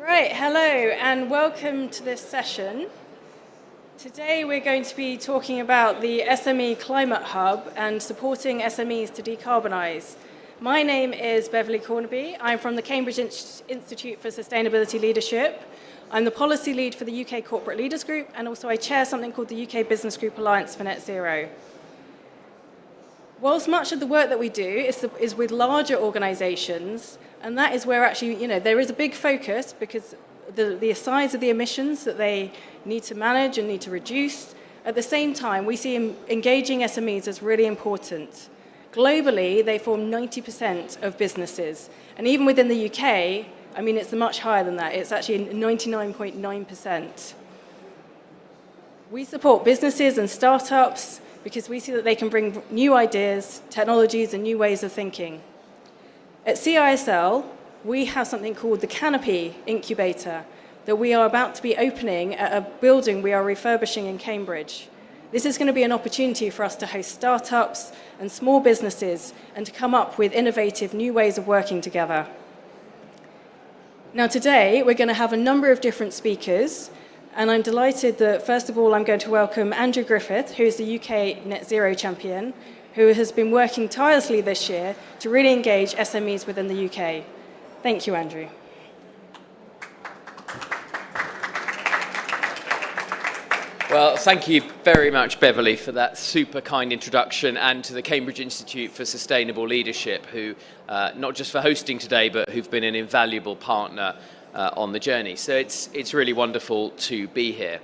right, hello and welcome to this session. Today we're going to be talking about the SME Climate Hub and supporting SMEs to decarbonise. My name is Beverly Cornaby. I'm from the Cambridge Institute for Sustainability Leadership. I'm the policy lead for the UK Corporate Leaders Group and also I chair something called the UK Business Group Alliance for Net Zero. Whilst much of the work that we do is, is with larger organisations, and that is where actually, you know, there is a big focus because the, the size of the emissions that they need to manage and need to reduce. At the same time, we see engaging SMEs as really important. Globally, they form 90% of businesses. And even within the UK, I mean, it's much higher than that. It's actually 99.9%. We support businesses and startups because we see that they can bring new ideas, technologies, and new ways of thinking. At CISL, we have something called the Canopy Incubator that we are about to be opening at a building we are refurbishing in Cambridge. This is going to be an opportunity for us to host startups and small businesses and to come up with innovative new ways of working together. Now today, we're going to have a number of different speakers and I'm delighted that, first of all, I'm going to welcome Andrew Griffith, who is the UK Net Zero champion, who has been working tirelessly this year to really engage SMEs within the UK. Thank you, Andrew. Well, thank you very much, Beverly, for that super kind introduction and to the Cambridge Institute for Sustainable Leadership, who, uh, not just for hosting today, but who've been an invaluable partner uh, on the journey. So it's, it's really wonderful to be here.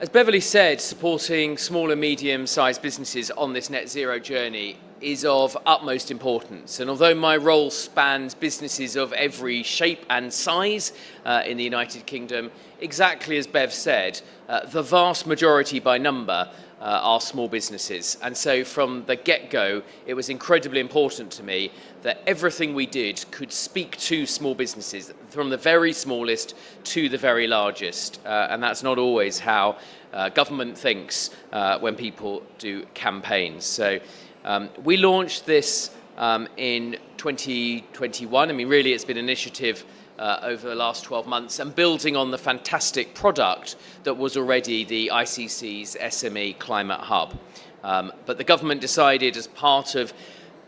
As Beverly said, supporting small and medium-sized businesses on this net zero journey is of utmost importance. And although my role spans businesses of every shape and size uh, in the United Kingdom, exactly as Bev said, uh, the vast majority by number uh, are small businesses. And so from the get-go, it was incredibly important to me that everything we did could speak to small businesses, from the very smallest to the very largest. Uh, and that's not always how uh, government thinks uh, when people do campaigns. So um, we launched this um, in 2021. I mean, really, it's been an initiative uh, over the last 12 months and building on the fantastic product that was already the ICC's SME Climate Hub. Um, but the government decided as part of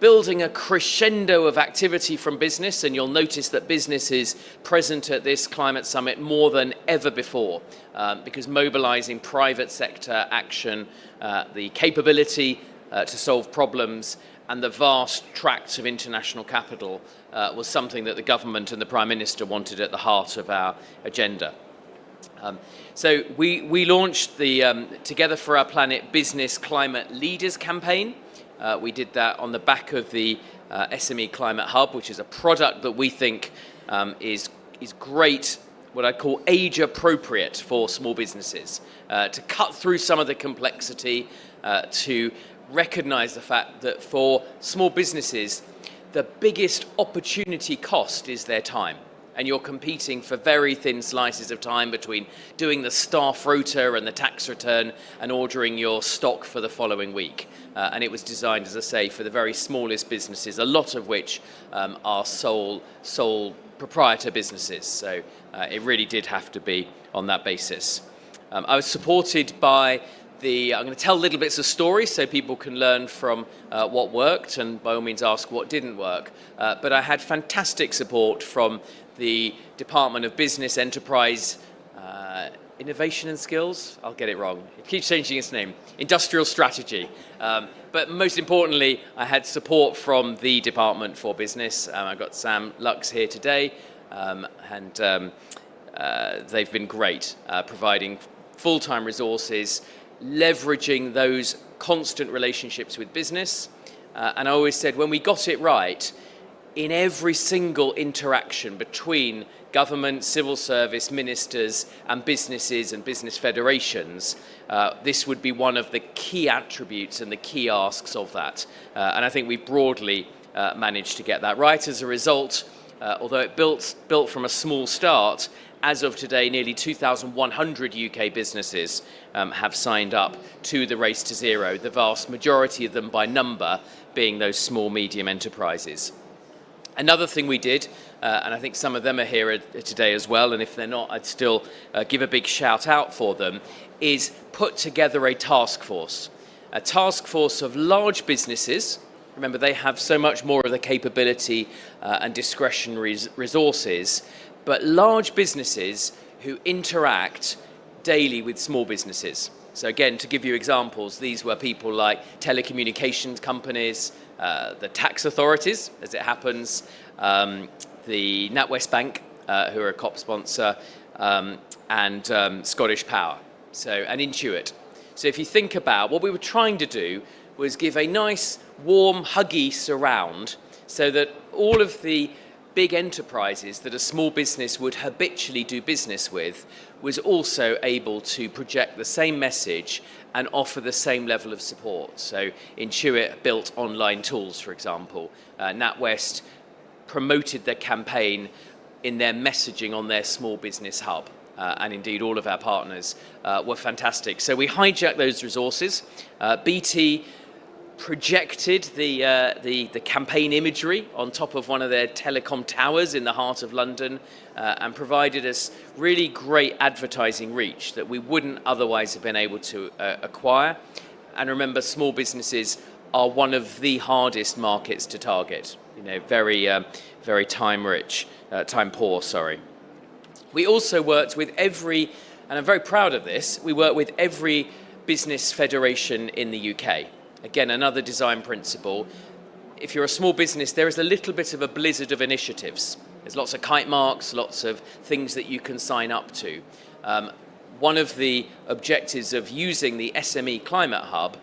building a crescendo of activity from business, and you'll notice that business is present at this climate summit more than ever before, um, because mobilizing private sector action, uh, the capability uh, to solve problems, and the vast tracts of international capital uh, was something that the government and the Prime Minister wanted at the heart of our agenda. Um, so we, we launched the um, Together for Our Planet Business Climate Leaders campaign. Uh, we did that on the back of the uh, SME Climate Hub, which is a product that we think um, is, is great what I call age appropriate for small businesses, uh, to cut through some of the complexity, uh, to recognize the fact that for small businesses, the biggest opportunity cost is their time. And you're competing for very thin slices of time between doing the staff rota and the tax return and ordering your stock for the following week. Uh, and it was designed, as I say, for the very smallest businesses, a lot of which um, are sole, sole proprietor businesses. So uh, it really did have to be on that basis. Um, I was supported by the, I'm going to tell little bits of stories so people can learn from uh, what worked and by all means ask what didn't work. Uh, but I had fantastic support from the Department of Business, Enterprise, uh, Innovation and Skills. I'll get it wrong. It keeps changing its name. Industrial Strategy. Um, but most importantly, I had support from the Department for Business. Um, I've got Sam Lux here today um, and um, uh, they've been great uh, providing full-time resources leveraging those constant relationships with business. Uh, and I always said when we got it right, in every single interaction between government, civil service, ministers and businesses and business federations, uh, this would be one of the key attributes and the key asks of that. Uh, and I think we broadly uh, managed to get that right. As a result, uh, although it built, built from a small start, as of today, nearly 2,100 UK businesses um, have signed up to the Race to Zero, the vast majority of them by number being those small, medium enterprises. Another thing we did, uh, and I think some of them are here today as well, and if they're not, I'd still uh, give a big shout out for them, is put together a task force. A task force of large businesses, remember they have so much more of the capability uh, and discretionary resources, but large businesses who interact daily with small businesses. So again, to give you examples, these were people like telecommunications companies, uh, the tax authorities, as it happens, um, the NatWest Bank, uh, who are a COP sponsor, um, and um, Scottish Power, so and Intuit. So if you think about what we were trying to do was give a nice, warm, huggy surround so that all of the big enterprises that a small business would habitually do business with was also able to project the same message and offer the same level of support. So Intuit built online tools, for example. Uh, NatWest promoted their campaign in their messaging on their small business hub. Uh, and indeed all of our partners uh, were fantastic. So we hijacked those resources. Uh, BT projected the, uh, the, the, campaign imagery on top of one of their telecom towers in the heart of London uh, and provided us really great advertising reach that we wouldn't otherwise have been able to uh, acquire. And remember, small businesses are one of the hardest markets to target, you know, very, um, very time rich, uh, time poor, sorry. We also worked with every, and I'm very proud of this, we worked with every business federation in the UK. Again, another design principle. If you're a small business, there is a little bit of a blizzard of initiatives. There's lots of kite marks, lots of things that you can sign up to. Um, one of the objectives of using the SME Climate Hub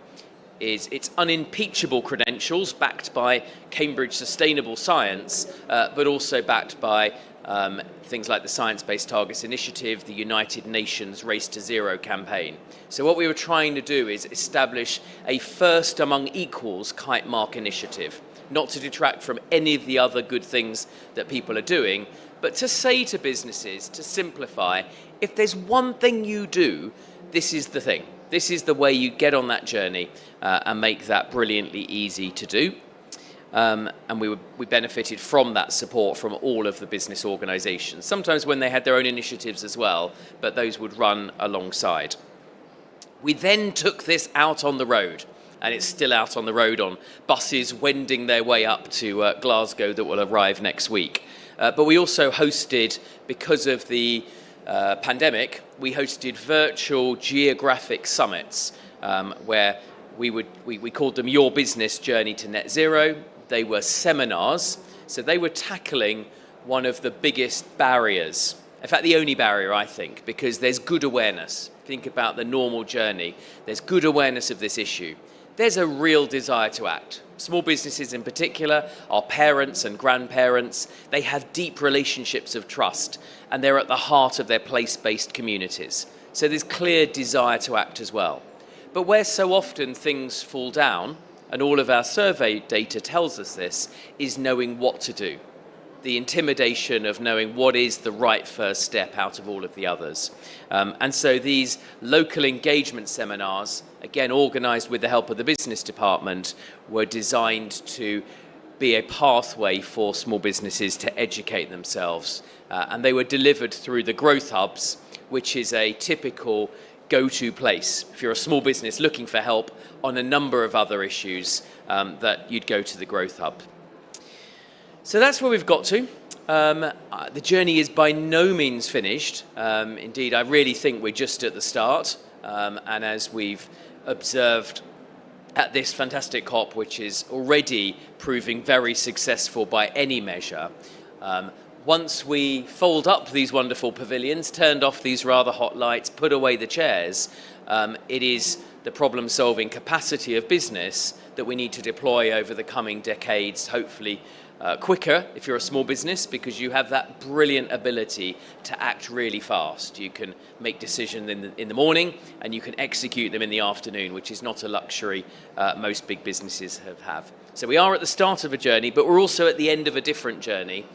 is its unimpeachable credentials backed by Cambridge Sustainable Science, uh, but also backed by um, things like the Science Based Targets Initiative, the United Nations Race to Zero campaign. So what we were trying to do is establish a first among equals kite mark initiative, not to detract from any of the other good things that people are doing, but to say to businesses, to simplify, if there's one thing you do, this is the thing. This is the way you get on that journey uh, and make that brilliantly easy to do. Um, and we, were, we benefited from that support from all of the business organisations, sometimes when they had their own initiatives as well, but those would run alongside. We then took this out on the road, and it's still out on the road on buses wending their way up to uh, Glasgow that will arrive next week. Uh, but we also hosted, because of the uh, pandemic, we hosted virtual geographic summits um, where we, would, we, we called them Your Business Journey to Net Zero. They were seminars, so they were tackling one of the biggest barriers. In fact, the only barrier, I think, because there's good awareness. Think about the normal journey. There's good awareness of this issue. There's a real desire to act. Small businesses in particular, our parents and grandparents, they have deep relationships of trust and they're at the heart of their place-based communities. So there's clear desire to act as well. But where so often things fall down, and all of our survey data tells us this, is knowing what to do. The intimidation of knowing what is the right first step out of all of the others. Um, and so these local engagement seminars, again organised with the help of the business department, were designed to be a pathway for small businesses to educate themselves. Uh, and they were delivered through the Growth Hubs, which is a typical go-to place if you're a small business looking for help on a number of other issues um, that you'd go to the Growth Hub. So that's where we've got to. Um, uh, the journey is by no means finished. Um, indeed, I really think we're just at the start. Um, and as we've observed at this fantastic COP, which is already proving very successful by any measure, um, once we fold up these wonderful pavilions, turned off these rather hot lights, put away the chairs, um, it is the problem-solving capacity of business that we need to deploy over the coming decades, hopefully uh, quicker if you're a small business because you have that brilliant ability to act really fast. You can make decisions in the, in the morning and you can execute them in the afternoon, which is not a luxury uh, most big businesses have, have. So we are at the start of a journey, but we're also at the end of a different journey.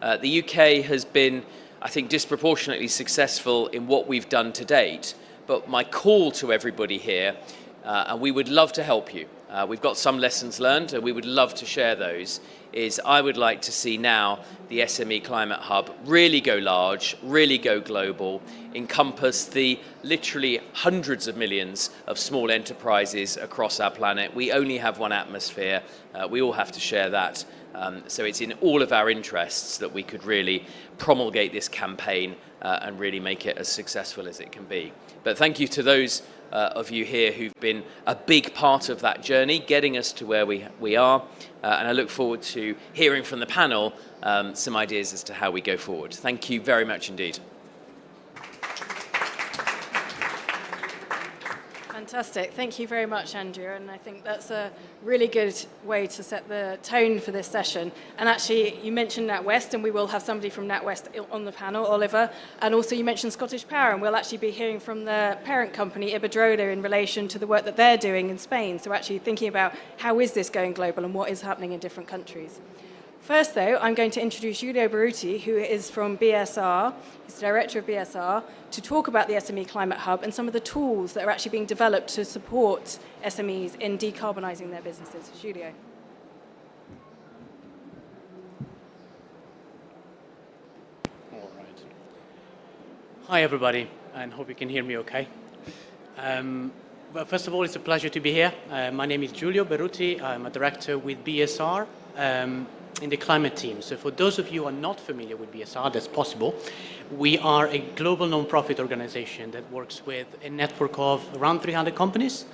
Uh, the UK has been, I think, disproportionately successful in what we've done to date. But my call to everybody here, uh, and we would love to help you, uh, we've got some lessons learned and we would love to share those, is I would like to see now the SME Climate Hub really go large, really go global, encompass the literally hundreds of millions of small enterprises across our planet. We only have one atmosphere, uh, we all have to share that. Um, so it's in all of our interests that we could really promulgate this campaign uh, and really make it as successful as it can be. But thank you to those uh, of you here who've been a big part of that journey, getting us to where we, we are. Uh, and I look forward to hearing from the panel um, some ideas as to how we go forward. Thank you very much indeed. Fantastic. Thank you very much, Andrew. And I think that's a really good way to set the tone for this session. And actually, you mentioned NatWest, and we will have somebody from NatWest on the panel, Oliver. And also, you mentioned Scottish Power, and we'll actually be hearing from the parent company, Iberdrola, in relation to the work that they're doing in Spain. So actually thinking about how is this going global and what is happening in different countries. First, though, I'm going to introduce Giulio Berruti, who is from BSR, he's the director of BSR, to talk about the SME Climate Hub and some of the tools that are actually being developed to support SMEs in decarbonising their businesses. Giulio. All right. Hi, everybody, and hope you can hear me okay. Um, well, first of all, it's a pleasure to be here. Uh, my name is Giulio Berruti. I'm a director with BSR. Um, in the climate team. So for those of you who are not familiar with BSR, that's possible. We are a global non-profit organization that works with a network of around 300 companies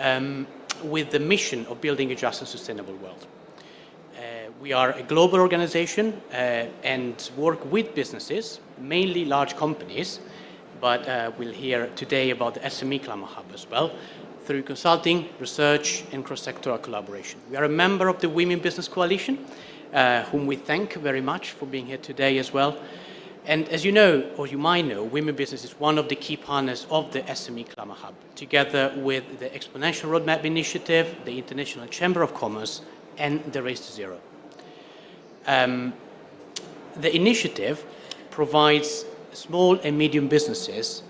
um, with the mission of building a just and sustainable world. Uh, we are a global organization uh, and work with businesses, mainly large companies, but uh, we'll hear today about the SME Climate Hub as well, through consulting, research, and cross-sectoral collaboration. We are a member of the We Mean Business Coalition, uh, whom we thank very much for being here today as well. And as you know, or you might know, We Mean Business is one of the key partners of the SME Climate Hub, together with the Exponential Roadmap Initiative, the International Chamber of Commerce, and the Race to Zero. Um, the initiative provides small and medium businesses,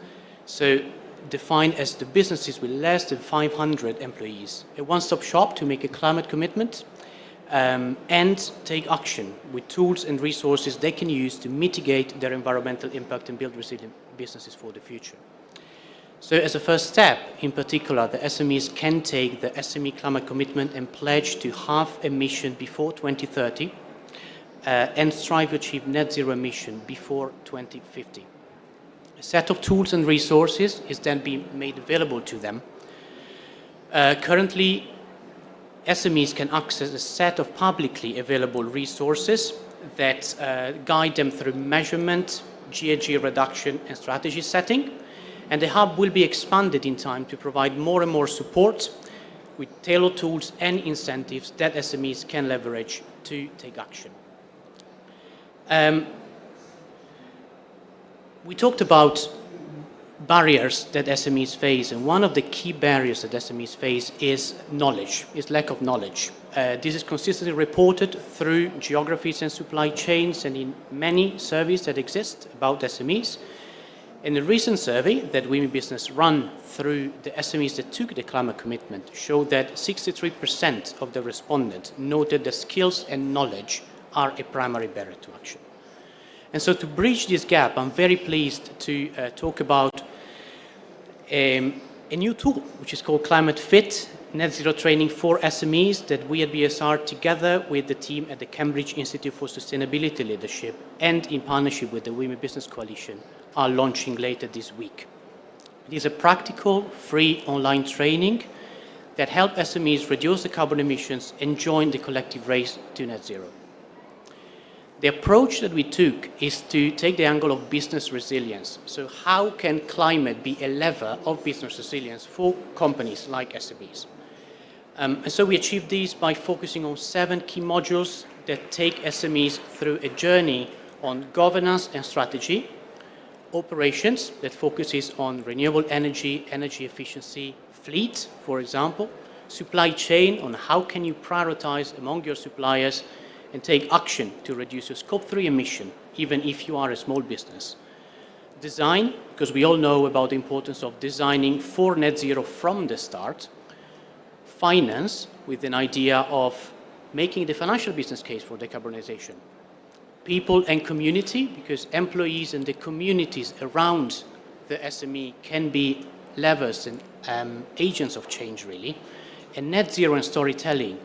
so defined as the businesses with less than 500 employees, a one-stop shop to make a climate commitment um, and take action with tools and resources they can use to mitigate their environmental impact and build resilient businesses for the future. So as a first step, in particular, the SMEs can take the SME climate commitment and pledge to halve emission before 2030 uh, and strive to achieve net zero emission before 2050. A set of tools and resources is then being made available to them. Uh, currently, SMEs can access a set of publicly available resources that uh, guide them through measurement, GHG reduction and strategy setting. And the hub will be expanded in time to provide more and more support with tailored tools and incentives that SMEs can leverage to take action. Um, we talked about barriers that SMEs face, and one of the key barriers that SMEs face is knowledge, is lack of knowledge. Uh, this is consistently reported through geographies and supply chains and in many surveys that exist about SMEs. In a recent survey that We Mean Business run through the SMEs that took the climate commitment showed that 63% of the respondents noted that skills and knowledge are a primary barrier to action. And so to bridge this gap, I'm very pleased to uh, talk about um, a new tool, which is called Climate Fit, Net Zero Training for SMEs that we at BSR, together with the team at the Cambridge Institute for Sustainability Leadership and in partnership with the We Mean Business Coalition, are launching later this week. It is a practical, free online training that help SMEs reduce the carbon emissions and join the collective race to net zero. The approach that we took is to take the angle of business resilience. So how can climate be a lever of business resilience for companies like SMEs? Um, and so we achieved this by focusing on seven key modules that take SMEs through a journey on governance and strategy, operations that focuses on renewable energy, energy efficiency, fleet, for example, supply chain on how can you prioritize among your suppliers and take action to reduce your scope 3 emission, even if you are a small business. Design, because we all know about the importance of designing for net zero from the start. finance with an idea of making the financial business case for decarbonization. People and community, because employees and the communities around the SME can be levers and um, agents of change, really. And net zero and storytelling,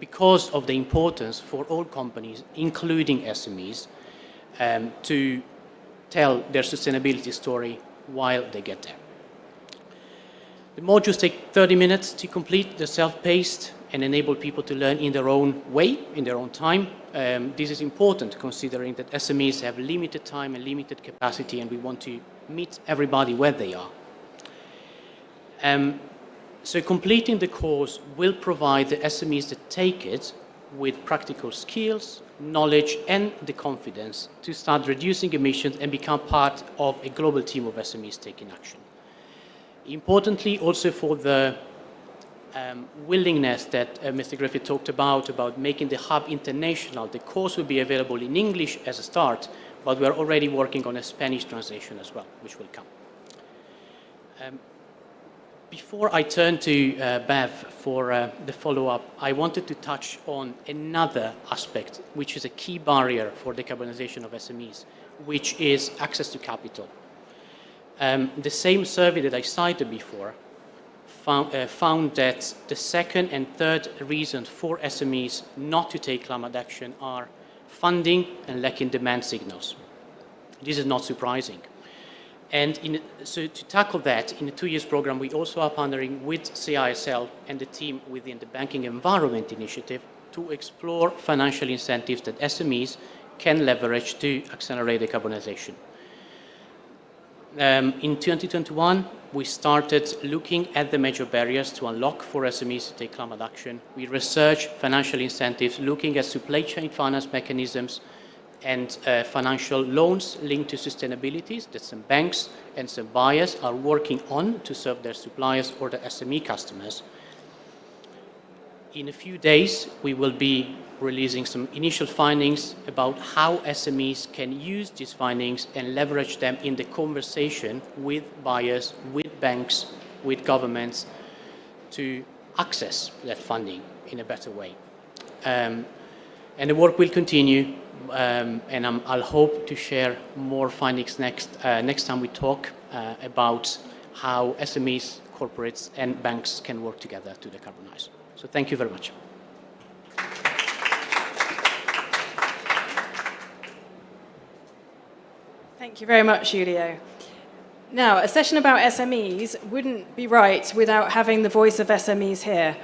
because of the importance for all companies, including SMEs, um, to tell their sustainability story while they get there. The modules take 30 minutes to complete. They're self-paced and enable people to learn in their own way, in their own time. Um, this is important considering that SMEs have limited time and limited capacity and we want to meet everybody where they are. Um, so completing the course will provide the SMEs that take it with practical skills, knowledge and the confidence to start reducing emissions and become part of a global team of SMEs taking action. Importantly, also for the um, willingness that uh, Mr. Griffith talked about, about making the hub international, the course will be available in English as a start, but we're already working on a Spanish translation as well, which will come. Um, before I turn to uh, Bev for uh, the follow-up, I wanted to touch on another aspect, which is a key barrier for decarbonization of SMEs, which is access to capital. Um, the same survey that I cited before found, uh, found, that the second and third reason for SMEs not to take climate action are funding and lacking demand signals. This is not surprising. And in, so to tackle that, in the two years program, we also are partnering with CISL and the team within the Banking Environment Initiative to explore financial incentives that SMEs can leverage to accelerate decarbonization. Um, in 2021, we started looking at the major barriers to unlock for SMEs to take climate action. We researched financial incentives, looking at supply chain finance mechanisms, and uh, financial loans linked to sustainability that some banks and some buyers are working on to serve their suppliers or the SME customers. In a few days, we will be releasing some initial findings about how SMEs can use these findings and leverage them in the conversation with buyers, with banks, with governments to access that funding in a better way. Um, and the work will continue um, and i will hope to share more findings next, uh, next time we talk uh, about how SMEs, corporates and banks can work together to decarbonize. So thank you very much. Thank you very much, Giulio. Now, a session about SMEs wouldn't be right without having the voice of SMEs here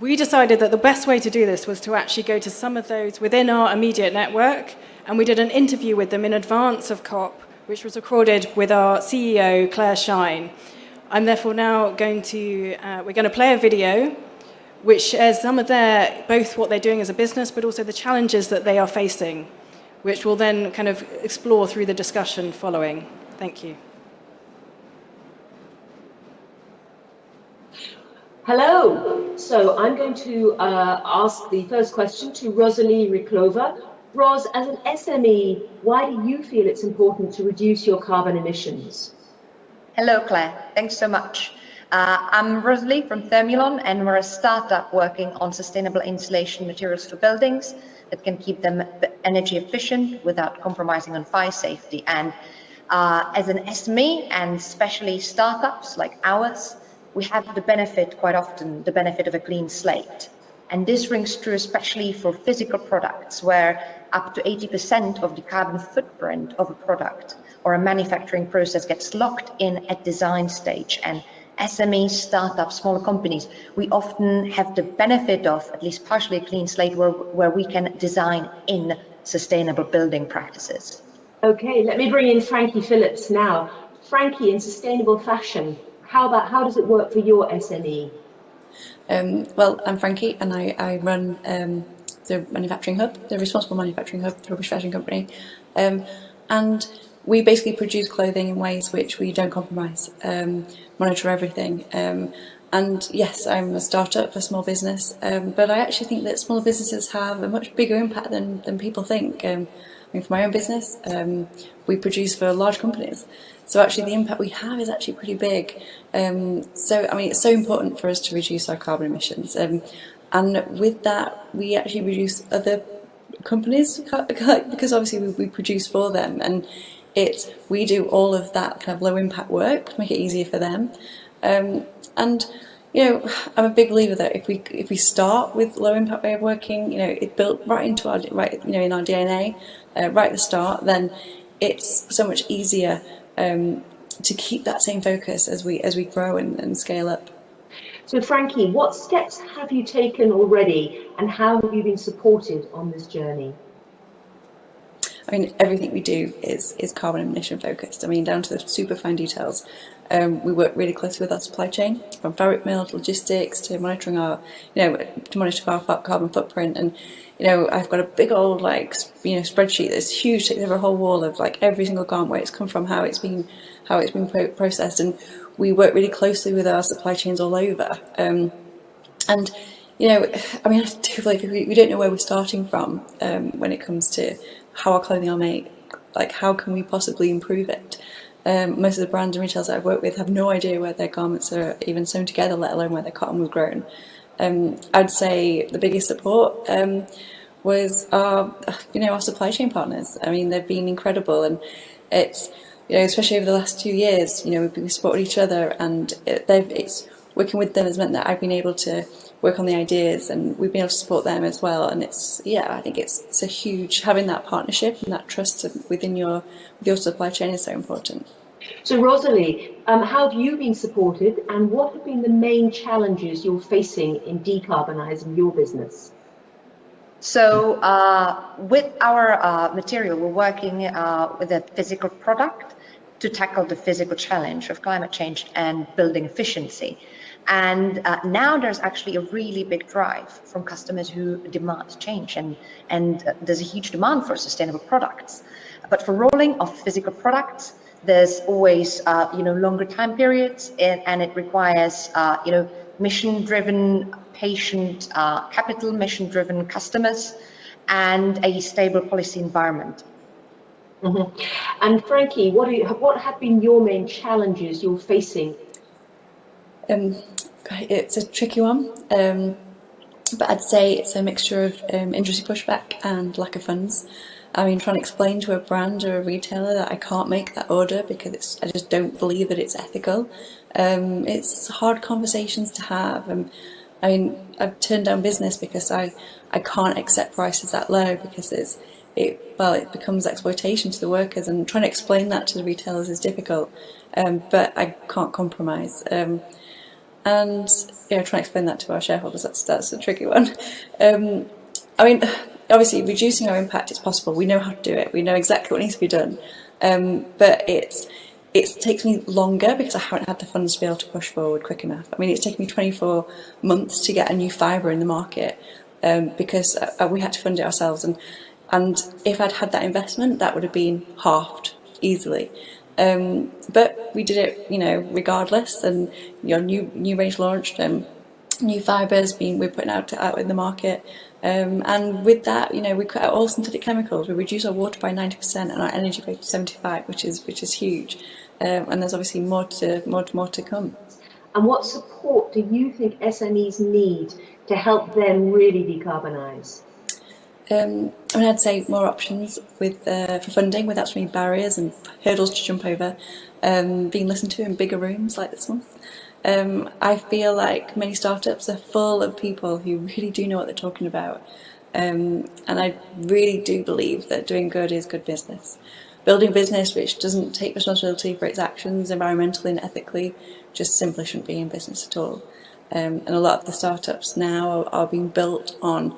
we decided that the best way to do this was to actually go to some of those within our immediate network, and we did an interview with them in advance of COP, which was recorded with our CEO, Clare Shine. I'm therefore now going to, uh, we're going to play a video which shares some of their, both what they're doing as a business, but also the challenges that they are facing, which we'll then kind of explore through the discussion following. Thank you. Hello. So I'm going to uh, ask the first question to Rosalie Riklova. Ros, as an SME, why do you feel it's important to reduce your carbon emissions? Hello, Clare. Thanks so much. Uh, I'm Rosalie from Thermulon, and we're a startup working on sustainable insulation materials for buildings that can keep them energy efficient without compromising on fire safety. And uh, as an SME, and especially startups like ours, we have the benefit, quite often, the benefit of a clean slate. And this rings true especially for physical products, where up to 80% of the carbon footprint of a product or a manufacturing process gets locked in at design stage. And SMEs, startups, smaller companies, we often have the benefit of at least partially a clean slate where, where we can design in sustainable building practices. Okay, let me bring in Frankie Phillips now. Frankie, in sustainable fashion, how about how does it work for your SME? Um, well, I'm Frankie and I, I run um, the manufacturing hub, the responsible manufacturing hub for Rubbish Fashion Company. Um, and we basically produce clothing in ways which we don't compromise, um, monitor everything. Um, and yes, I'm a startup, a small business, um, but I actually think that small businesses have a much bigger impact than, than people think. I mean, for my own business, we produce for large companies. So actually the impact we have is actually pretty big. Um, so, I mean, it's so important for us to reduce our carbon emissions. Um, and with that, we actually reduce other companies because obviously we, we produce for them and it's we do all of that kind of low impact work to make it easier for them um, and you know I'm a big believer that if we if we start with low impact way of working you know it built right into our right you know in our DNA uh, right at the start then it's so much easier um, to keep that same focus as we as we grow and, and scale up. So Frankie, what steps have you taken already and how have you been supported on this journey? I mean, everything we do is, is carbon emission focused. I mean, down to the super fine details. Um, we work really closely with our supply chain, from fabric mill to logistics to monitoring our, you know, to monitor our carbon footprint. And, you know, I've got a big old, like, you know, spreadsheet that's huge, takes over a whole wall of, like, every single garment, where it's come from, how it's been, how it's been pro processed. And we work really closely with our supply chains all over. Um, and, you know, I mean, I do believe we, we don't know where we're starting from um, when it comes to how our clothing are made. Like, how can we possibly improve it? Um, most of the brands and retailers that I've worked with have no idea where their garments are even sewn together, let alone where their cotton was grown. Um, I'd say the biggest support um, was our, you know, our supply chain partners. I mean, they've been incredible, and it's, you know, especially over the last two years, you know, we've been supporting each other, and it, they've, it's working with them has meant that I've been able to work on the ideas and we've been able to support them as well and it's yeah I think it's it's a huge having that partnership and that trust within your with your supply chain is so important. So Rosalie, um, how have you been supported and what have been the main challenges you're facing in decarbonising your business? So uh, with our uh, material, we're working uh, with a physical product to tackle the physical challenge of climate change and building efficiency. And uh, now there's actually a really big drive from customers who demand change and, and uh, there's a huge demand for sustainable products. But for rolling of physical products, there's always, uh, you know, longer time periods and, and it requires, uh, you know, mission-driven, patient, uh, capital mission-driven customers and a stable policy environment. Mm -hmm. And Frankie, what, you, what have been your main challenges you're facing um, it's a tricky one, um, but I'd say it's a mixture of um, industry pushback and lack of funds. I mean, trying to explain to a brand or a retailer that I can't make that order because I just don't believe that it's ethical. Um, it's hard conversations to have. And I mean, I've turned down business because I, I can't accept prices that low because it's it well it becomes exploitation to the workers and trying to explain that to the retailers is difficult. Um, but I can't compromise. Um, and you know, try and explain that to our shareholders, that's, that's a tricky one. Um, I mean, obviously reducing our impact is possible, we know how to do it, we know exactly what needs to be done, um, but it's, it takes me longer because I haven't had the funds to be able to push forward quick enough. I mean, it's taken me 24 months to get a new fibre in the market um, because uh, we had to fund it ourselves. And, and if I'd had that investment, that would have been halved easily. Um, but we did it, you know, regardless. And your new new range launched, um, new fibres being we're putting out out in the market. Um, and with that, you know, we cut out all synthetic chemicals. We reduce our water by 90% and our energy by 75, which is which is huge. Um, and there's obviously more to more more to come. And what support do you think SMEs need to help them really decarbonise? Um, I mean, I'd say more options with uh, for funding without so many barriers and hurdles to jump over, um, being listened to in bigger rooms like this one. Um, I feel like many startups are full of people who really do know what they're talking about. Um, and I really do believe that doing good is good business. Building a business which doesn't take responsibility for its actions environmentally and ethically just simply shouldn't be in business at all. Um, and a lot of the startups now are, are being built on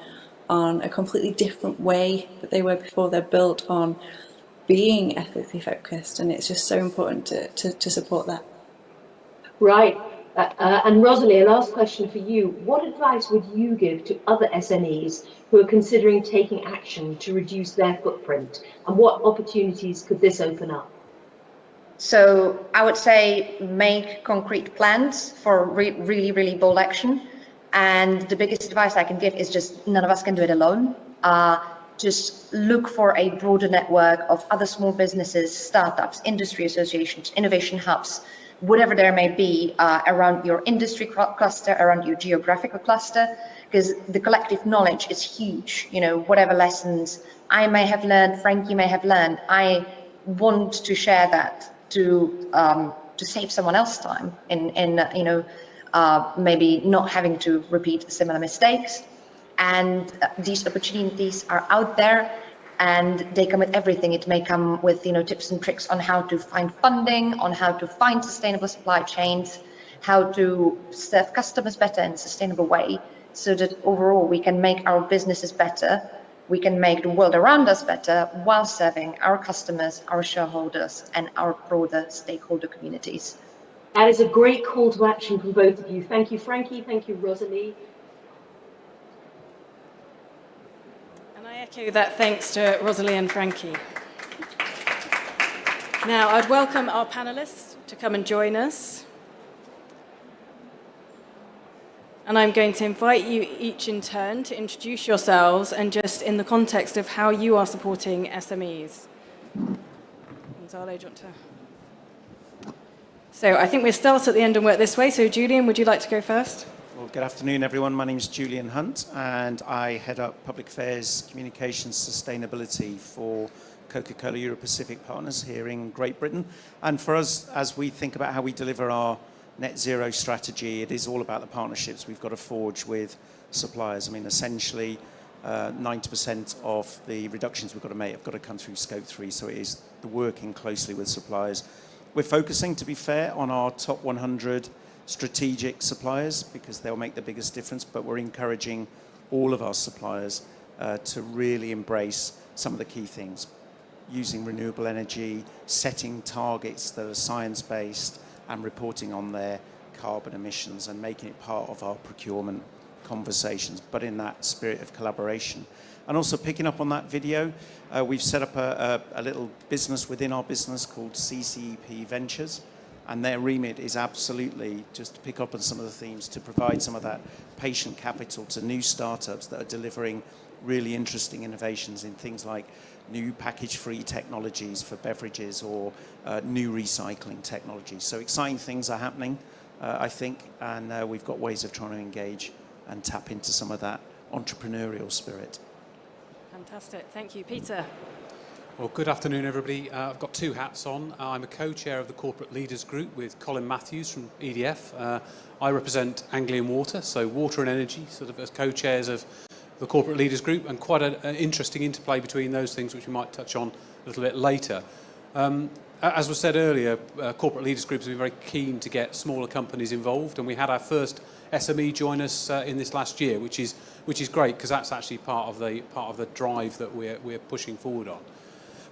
on a completely different way that they were before. They're built on being ethically focused and it's just so important to, to, to support that. Right. Uh, uh, and Rosalie, a last question for you. What advice would you give to other SMEs who are considering taking action to reduce their footprint? And what opportunities could this open up? So I would say make concrete plans for re really, really bold action. And the biggest advice I can give is just none of us can do it alone. Uh, just look for a broader network of other small businesses, startups, industry associations, innovation hubs, whatever there may be uh, around your industry cluster, around your geographical cluster, because the collective knowledge is huge. You know, whatever lessons I may have learned, Frankie may have learned, I want to share that to um, to save someone else time in in uh, you know maybe not having to repeat similar mistakes. And uh, these opportunities are out there and they come with everything. It may come with you know tips and tricks on how to find funding, on how to find sustainable supply chains, how to serve customers better in a sustainable way, so that overall we can make our businesses better, we can make the world around us better while serving our customers, our shareholders, and our broader stakeholder communities. That is a great call to action from both of you. Thank you, Frankie. Thank you, Rosalie. And I echo that thanks to Rosalie and Frankie. Now, I'd welcome our panelists to come and join us. And I'm going to invite you each in turn to introduce yourselves and just in the context of how you are supporting SMEs. Gonzalo, do you want to? So I think we'll start at the end and work this way. So Julian, would you like to go first? Well, good afternoon, everyone. My name is Julian Hunt, and I head up Public Affairs, Communications, Sustainability for Coca-Cola Europe Pacific Partners here in Great Britain. And for us, as we think about how we deliver our net zero strategy, it is all about the partnerships we've got to forge with suppliers. I mean, essentially, 90% uh, of the reductions we've got to make have got to come through scope three, so it is the working closely with suppliers. We're focusing, to be fair, on our top 100 strategic suppliers because they'll make the biggest difference, but we're encouraging all of our suppliers uh, to really embrace some of the key things. Using renewable energy, setting targets that are science-based and reporting on their carbon emissions and making it part of our procurement conversations, but in that spirit of collaboration. And also picking up on that video, uh, we've set up a, a, a little business within our business called CCEP Ventures, and their remit is absolutely just to pick up on some of the themes to provide some of that patient capital to new startups that are delivering really interesting innovations in things like new package-free technologies for beverages or uh, new recycling technologies. So exciting things are happening, uh, I think, and uh, we've got ways of trying to engage and tap into some of that entrepreneurial spirit. Fantastic. Thank you. Peter. Well, good afternoon, everybody. Uh, I've got two hats on. Uh, I'm a co-chair of the Corporate Leaders Group with Colin Matthews from EDF. Uh, I represent Anglian Water, so water and energy, sort of as co-chairs of the Corporate Leaders Group, and quite an interesting interplay between those things, which we might touch on a little bit later. Um, as was said earlier, uh, Corporate Leaders groups have been very keen to get smaller companies involved, and we had our first SME join us uh, in this last year, which is which is great because that's actually part of the part of the drive that we're we're pushing forward on.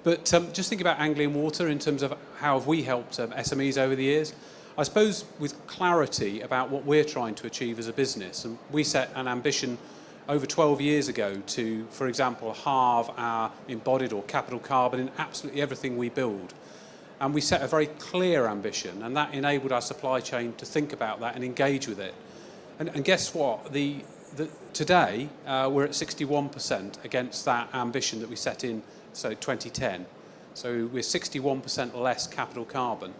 But um, just think about Anglian Water in terms of how have we helped um, SMEs over the years. I suppose with clarity about what we're trying to achieve as a business. And we set an ambition over 12 years ago to, for example, halve our embodied or capital carbon in absolutely everything we build. And we set a very clear ambition, and that enabled our supply chain to think about that and engage with it. And, and guess what? The, the, today, uh, we're at 61% against that ambition that we set in so 2010. So we're 61% less capital carbon.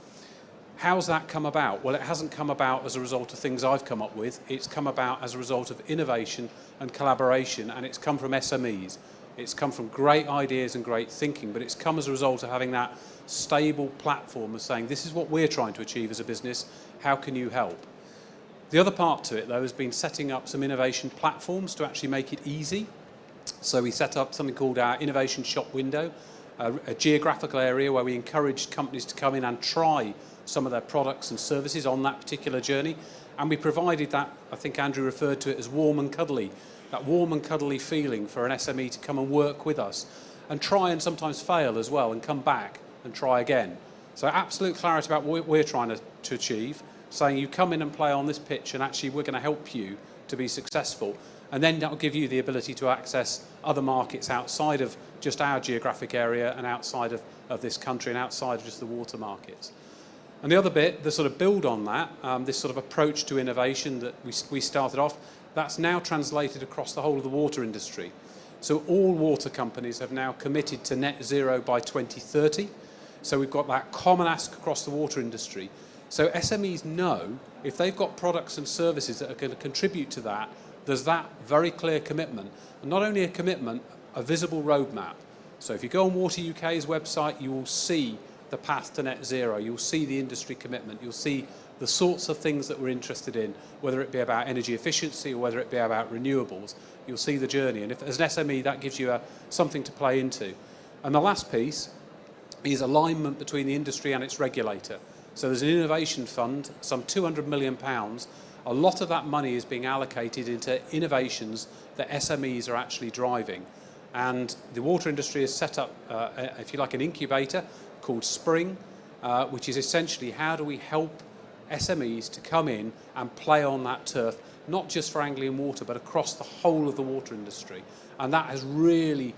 How's that come about? Well, it hasn't come about as a result of things I've come up with. It's come about as a result of innovation and collaboration, and it's come from SMEs. It's come from great ideas and great thinking, but it's come as a result of having that stable platform of saying, this is what we're trying to achieve as a business, how can you help? The other part to it, though, has been setting up some innovation platforms to actually make it easy so we set up something called our Innovation Shop Window, a, a geographical area where we encouraged companies to come in and try some of their products and services on that particular journey. And we provided that, I think Andrew referred to it as warm and cuddly, that warm and cuddly feeling for an SME to come and work with us and try and sometimes fail as well and come back and try again. So absolute clarity about what we're trying to, to achieve, saying you come in and play on this pitch and actually we're going to help you to be successful and then that will give you the ability to access other markets outside of just our geographic area and outside of, of this country and outside of just the water markets. And the other bit, the sort of build on that, um, this sort of approach to innovation that we, we started off, that's now translated across the whole of the water industry. So all water companies have now committed to net zero by 2030. So we've got that common ask across the water industry. So SMEs know if they've got products and services that are going to contribute to that, there's that very clear commitment. And not only a commitment, a visible roadmap. So if you go on Water UK's website, you will see the path to net zero. You'll see the industry commitment. You'll see the sorts of things that we're interested in, whether it be about energy efficiency or whether it be about renewables. You'll see the journey. And if, as an SME, that gives you a, something to play into. And the last piece is alignment between the industry and its regulator. So there's an innovation fund, some 200 million pounds. A lot of that money is being allocated into innovations that SMEs are actually driving. And the water industry has set up, uh, if you like, an incubator called Spring, uh, which is essentially how do we help SMEs to come in and play on that turf, not just for Anglian Water, but across the whole of the water industry. And that has really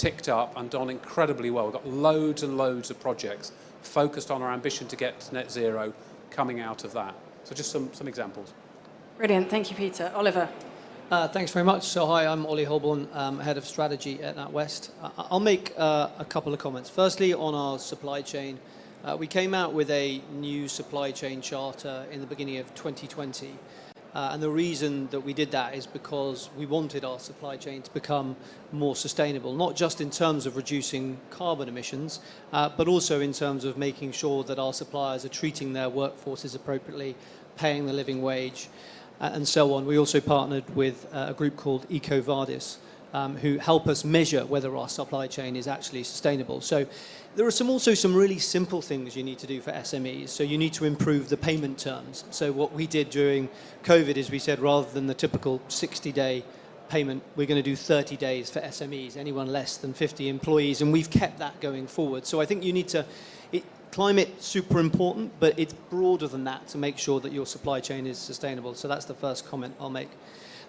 ticked up and done incredibly well. We've got loads and loads of projects focused on our ambition to get to net zero coming out of that. So just some, some examples. Brilliant. Thank you, Peter. Oliver. Uh, thanks very much. So hi, I'm Ollie Holborn, um, Head of Strategy at NatWest. Uh, I'll make uh, a couple of comments. Firstly, on our supply chain, uh, we came out with a new supply chain charter in the beginning of 2020. Uh, and the reason that we did that is because we wanted our supply chain to become more sustainable, not just in terms of reducing carbon emissions, uh, but also in terms of making sure that our suppliers are treating their workforces appropriately, paying the living wage, uh, and so on. We also partnered with uh, a group called EcoVadis, um, who help us measure whether our supply chain is actually sustainable. So there are some also some really simple things you need to do for SMEs. So you need to improve the payment terms. So what we did during COVID is we said rather than the typical 60-day payment, we're going to do 30 days for SMEs, anyone less than 50 employees, and we've kept that going forward. So I think you need to, it, climate super important, but it's broader than that to make sure that your supply chain is sustainable. So that's the first comment I'll make.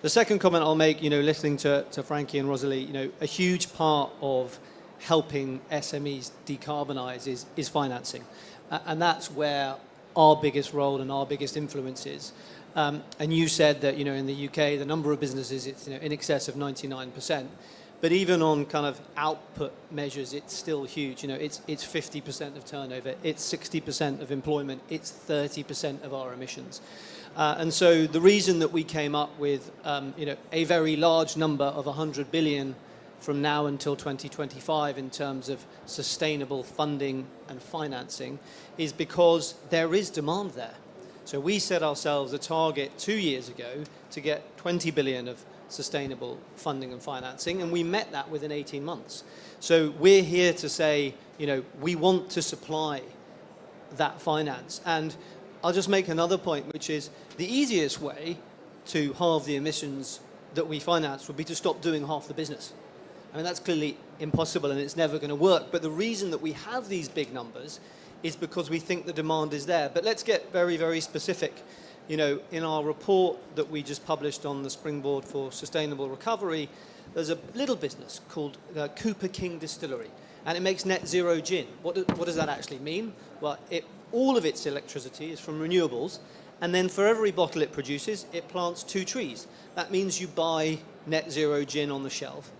The second comment I'll make, you know, listening to, to Frankie and Rosalie, you know, a huge part of helping SMEs decarbonize is, is financing. Uh, and that's where our biggest role and our biggest influence is. Um, and you said that, you know, in the UK, the number of businesses, it's you know, in excess of 99%. But even on kind of output measures, it's still huge. You know, it's, it's 50% of turnover, it's 60% of employment, it's 30% of our emissions. Uh, and so the reason that we came up with, um, you know, a very large number of 100 billion from now until 2025 in terms of sustainable funding and financing is because there is demand there. So we set ourselves a target two years ago to get 20 billion of sustainable funding and financing, and we met that within 18 months. So we're here to say, you know, we want to supply that finance. And I'll just make another point, which is the easiest way to halve the emissions that we finance would be to stop doing half the business. I mean, that's clearly impossible and it's never going to work. But the reason that we have these big numbers is because we think the demand is there. But let's get very, very specific. You know, in our report that we just published on the Springboard for Sustainable Recovery, there's a little business called uh, Cooper King Distillery, and it makes net zero gin. What, do, what does that actually mean? Well, it, all of its electricity is from renewables, and then for every bottle it produces, it plants two trees. That means you buy net zero gin on the shelf,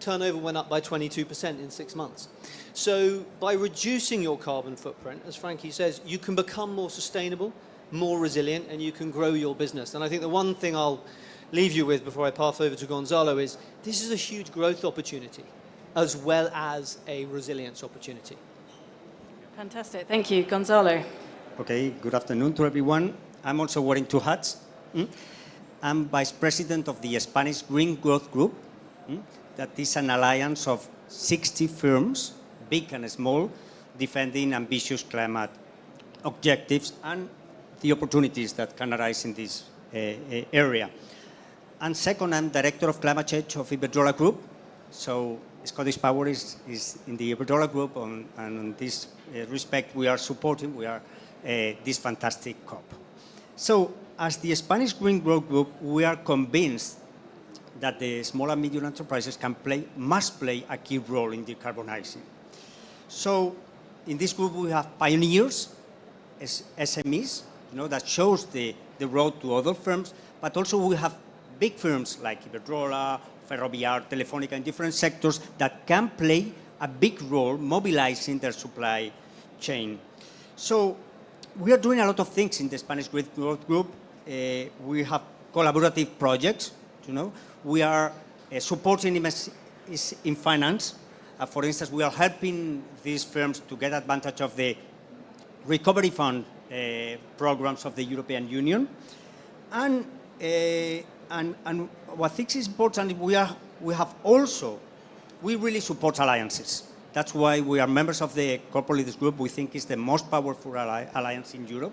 turnover went up by 22% in six months. So by reducing your carbon footprint, as Frankie says, you can become more sustainable, more resilient, and you can grow your business. And I think the one thing I'll leave you with before I pass over to Gonzalo is this is a huge growth opportunity as well as a resilience opportunity. Fantastic. Thank you. Gonzalo. Okay, good afternoon to everyone. I'm also wearing two hats. Mm. I'm Vice President of the Spanish Green Growth Group. Mm that is an alliance of 60 firms, big and small, defending ambitious climate objectives and the opportunities that can arise in this uh, area. And second, I'm Director of Climate Change of Iberdrola Group. So Scottish Power is, is in the Iberdrola Group, on, and in this respect, we are supporting, we are uh, this fantastic COP. So as the Spanish Green Growth Group, we are convinced that the small and medium enterprises can play, must play a key role in decarbonizing. So in this group we have pioneers, SMEs, you know, that shows the, the road to other firms, but also we have big firms like Iberdrola, Ferrovial, Telefonica in different sectors that can play a big role mobilizing their supply chain. So we are doing a lot of things in the Spanish Growth Group. Uh, we have collaborative projects, you know. We are uh, supporting in finance. Uh, for instance, we are helping these firms to get advantage of the recovery fund uh, programs of the European Union. And, uh, and, and what I think is important, we, are, we have also, we really support alliances. That's why we are members of the Corporate Leaders Group. We think it's the most powerful alliance in Europe.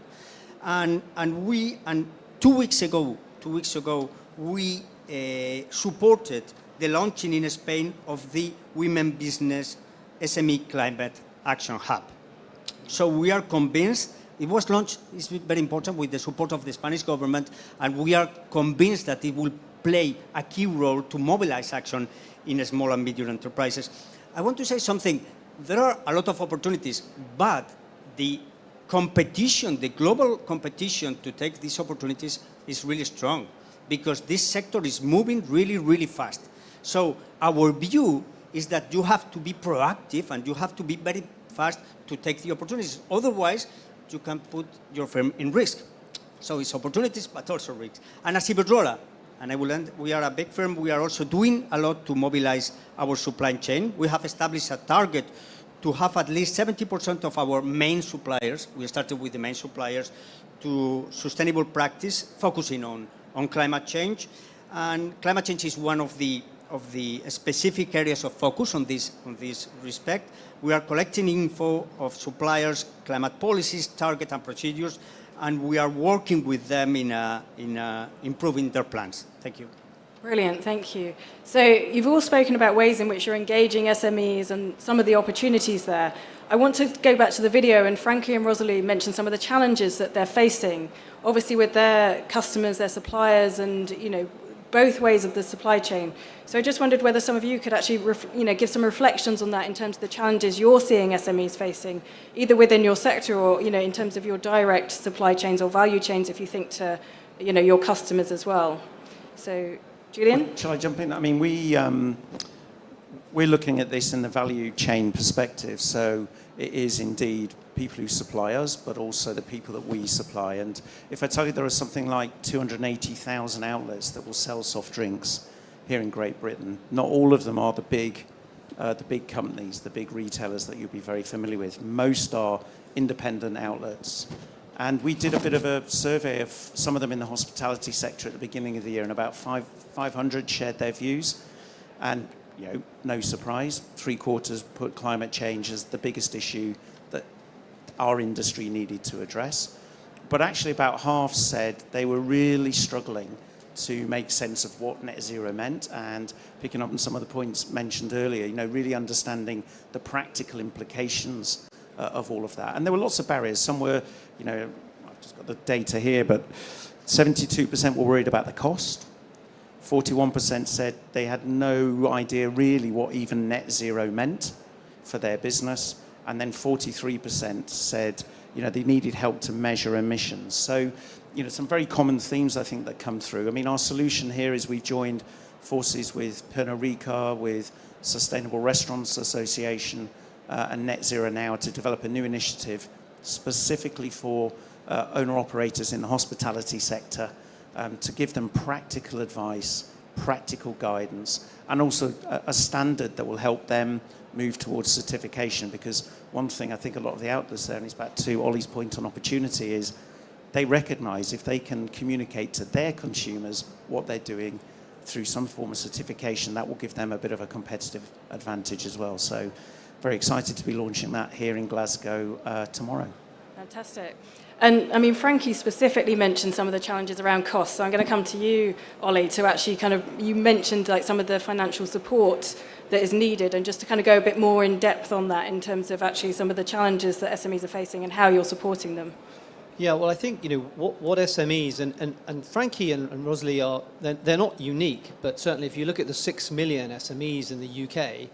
And, and we, and two weeks ago, two weeks ago, we uh, supported the launching in Spain of the We Mean Business SME Climate Action Hub. So we are convinced, it was launched, it's very important, with the support of the Spanish government, and we are convinced that it will play a key role to mobilize action in small and medium enterprises. I want to say something. There are a lot of opportunities, but the competition, the global competition to take these opportunities is really strong because this sector is moving really, really fast. So our view is that you have to be proactive and you have to be very fast to take the opportunities. Otherwise, you can put your firm in risk. So it's opportunities, but also risks. And as Iberdrola, and I will end, we are a big firm, we are also doing a lot to mobilize our supply chain. We have established a target to have at least 70% of our main suppliers, we started with the main suppliers, to sustainable practice, focusing on, on climate change. And climate change is one of the, of the specific areas of focus on this, on this respect. We are collecting info of suppliers, climate policies, target and procedures, and we are working with them in, uh, in uh, improving their plans. Thank you. Brilliant, thank you. So you've all spoken about ways in which you're engaging SMEs and some of the opportunities there. I want to go back to the video and Frankie and Rosalie mentioned some of the challenges that they're facing, obviously with their customers, their suppliers and you know both ways of the supply chain. So I just wondered whether some of you could actually you know, give some reflections on that in terms of the challenges you're seeing SMEs facing, either within your sector or you know, in terms of your direct supply chains or value chains if you think to you know, your customers as well. So, Julian? Shall I jump in? I mean, we, um, we're looking at this in the value chain perspective. So it is indeed people who supply us, but also the people that we supply. And if I tell you there are something like 280,000 outlets that will sell soft drinks here in Great Britain, not all of them are the big, uh, the big companies, the big retailers that you'll be very familiar with. Most are independent outlets. And we did a bit of a survey of some of them in the hospitality sector at the beginning of the year, and about five, 500 shared their views. And you know, no surprise, three quarters put climate change as the biggest issue that our industry needed to address. But actually about half said they were really struggling to make sense of what net zero meant and picking up on some of the points mentioned earlier, you know, really understanding the practical implications uh, of all of that. And there were lots of barriers. Some were, you know, I've just got the data here, but 72% were worried about the cost. 41% said they had no idea really what even net zero meant for their business. And then 43% said, you know, they needed help to measure emissions. So, you know, some very common themes I think that come through. I mean, our solution here is we've joined forces with Pernod Ricard, with Sustainable Restaurants Association uh, and Net Zero Now to develop a new initiative specifically for uh, owner-operators in the hospitality sector um, to give them practical advice, practical guidance, and also a, a, standard that will help them move towards certification. Because one thing I think a lot of the outlets there, and it's back to Ollie's point on opportunity, is they recognize if they can communicate to their consumers what they're doing through some form of certification, that will give them a bit of a competitive advantage as well. So very excited to be launching that here in Glasgow uh, tomorrow. Fantastic. And I mean, Frankie specifically mentioned some of the challenges around costs. So I'm going to come to you, Ollie, to actually kind of, you mentioned like some of the financial support that is needed and just to kind of go a bit more in depth on that in terms of actually some of the challenges that SMEs are facing and how you're supporting them. Yeah, well, I think, you know, what, what SMEs, and, and, and Frankie and, and Rosalie are, they're, they're not unique, but certainly if you look at the six million SMEs in the UK,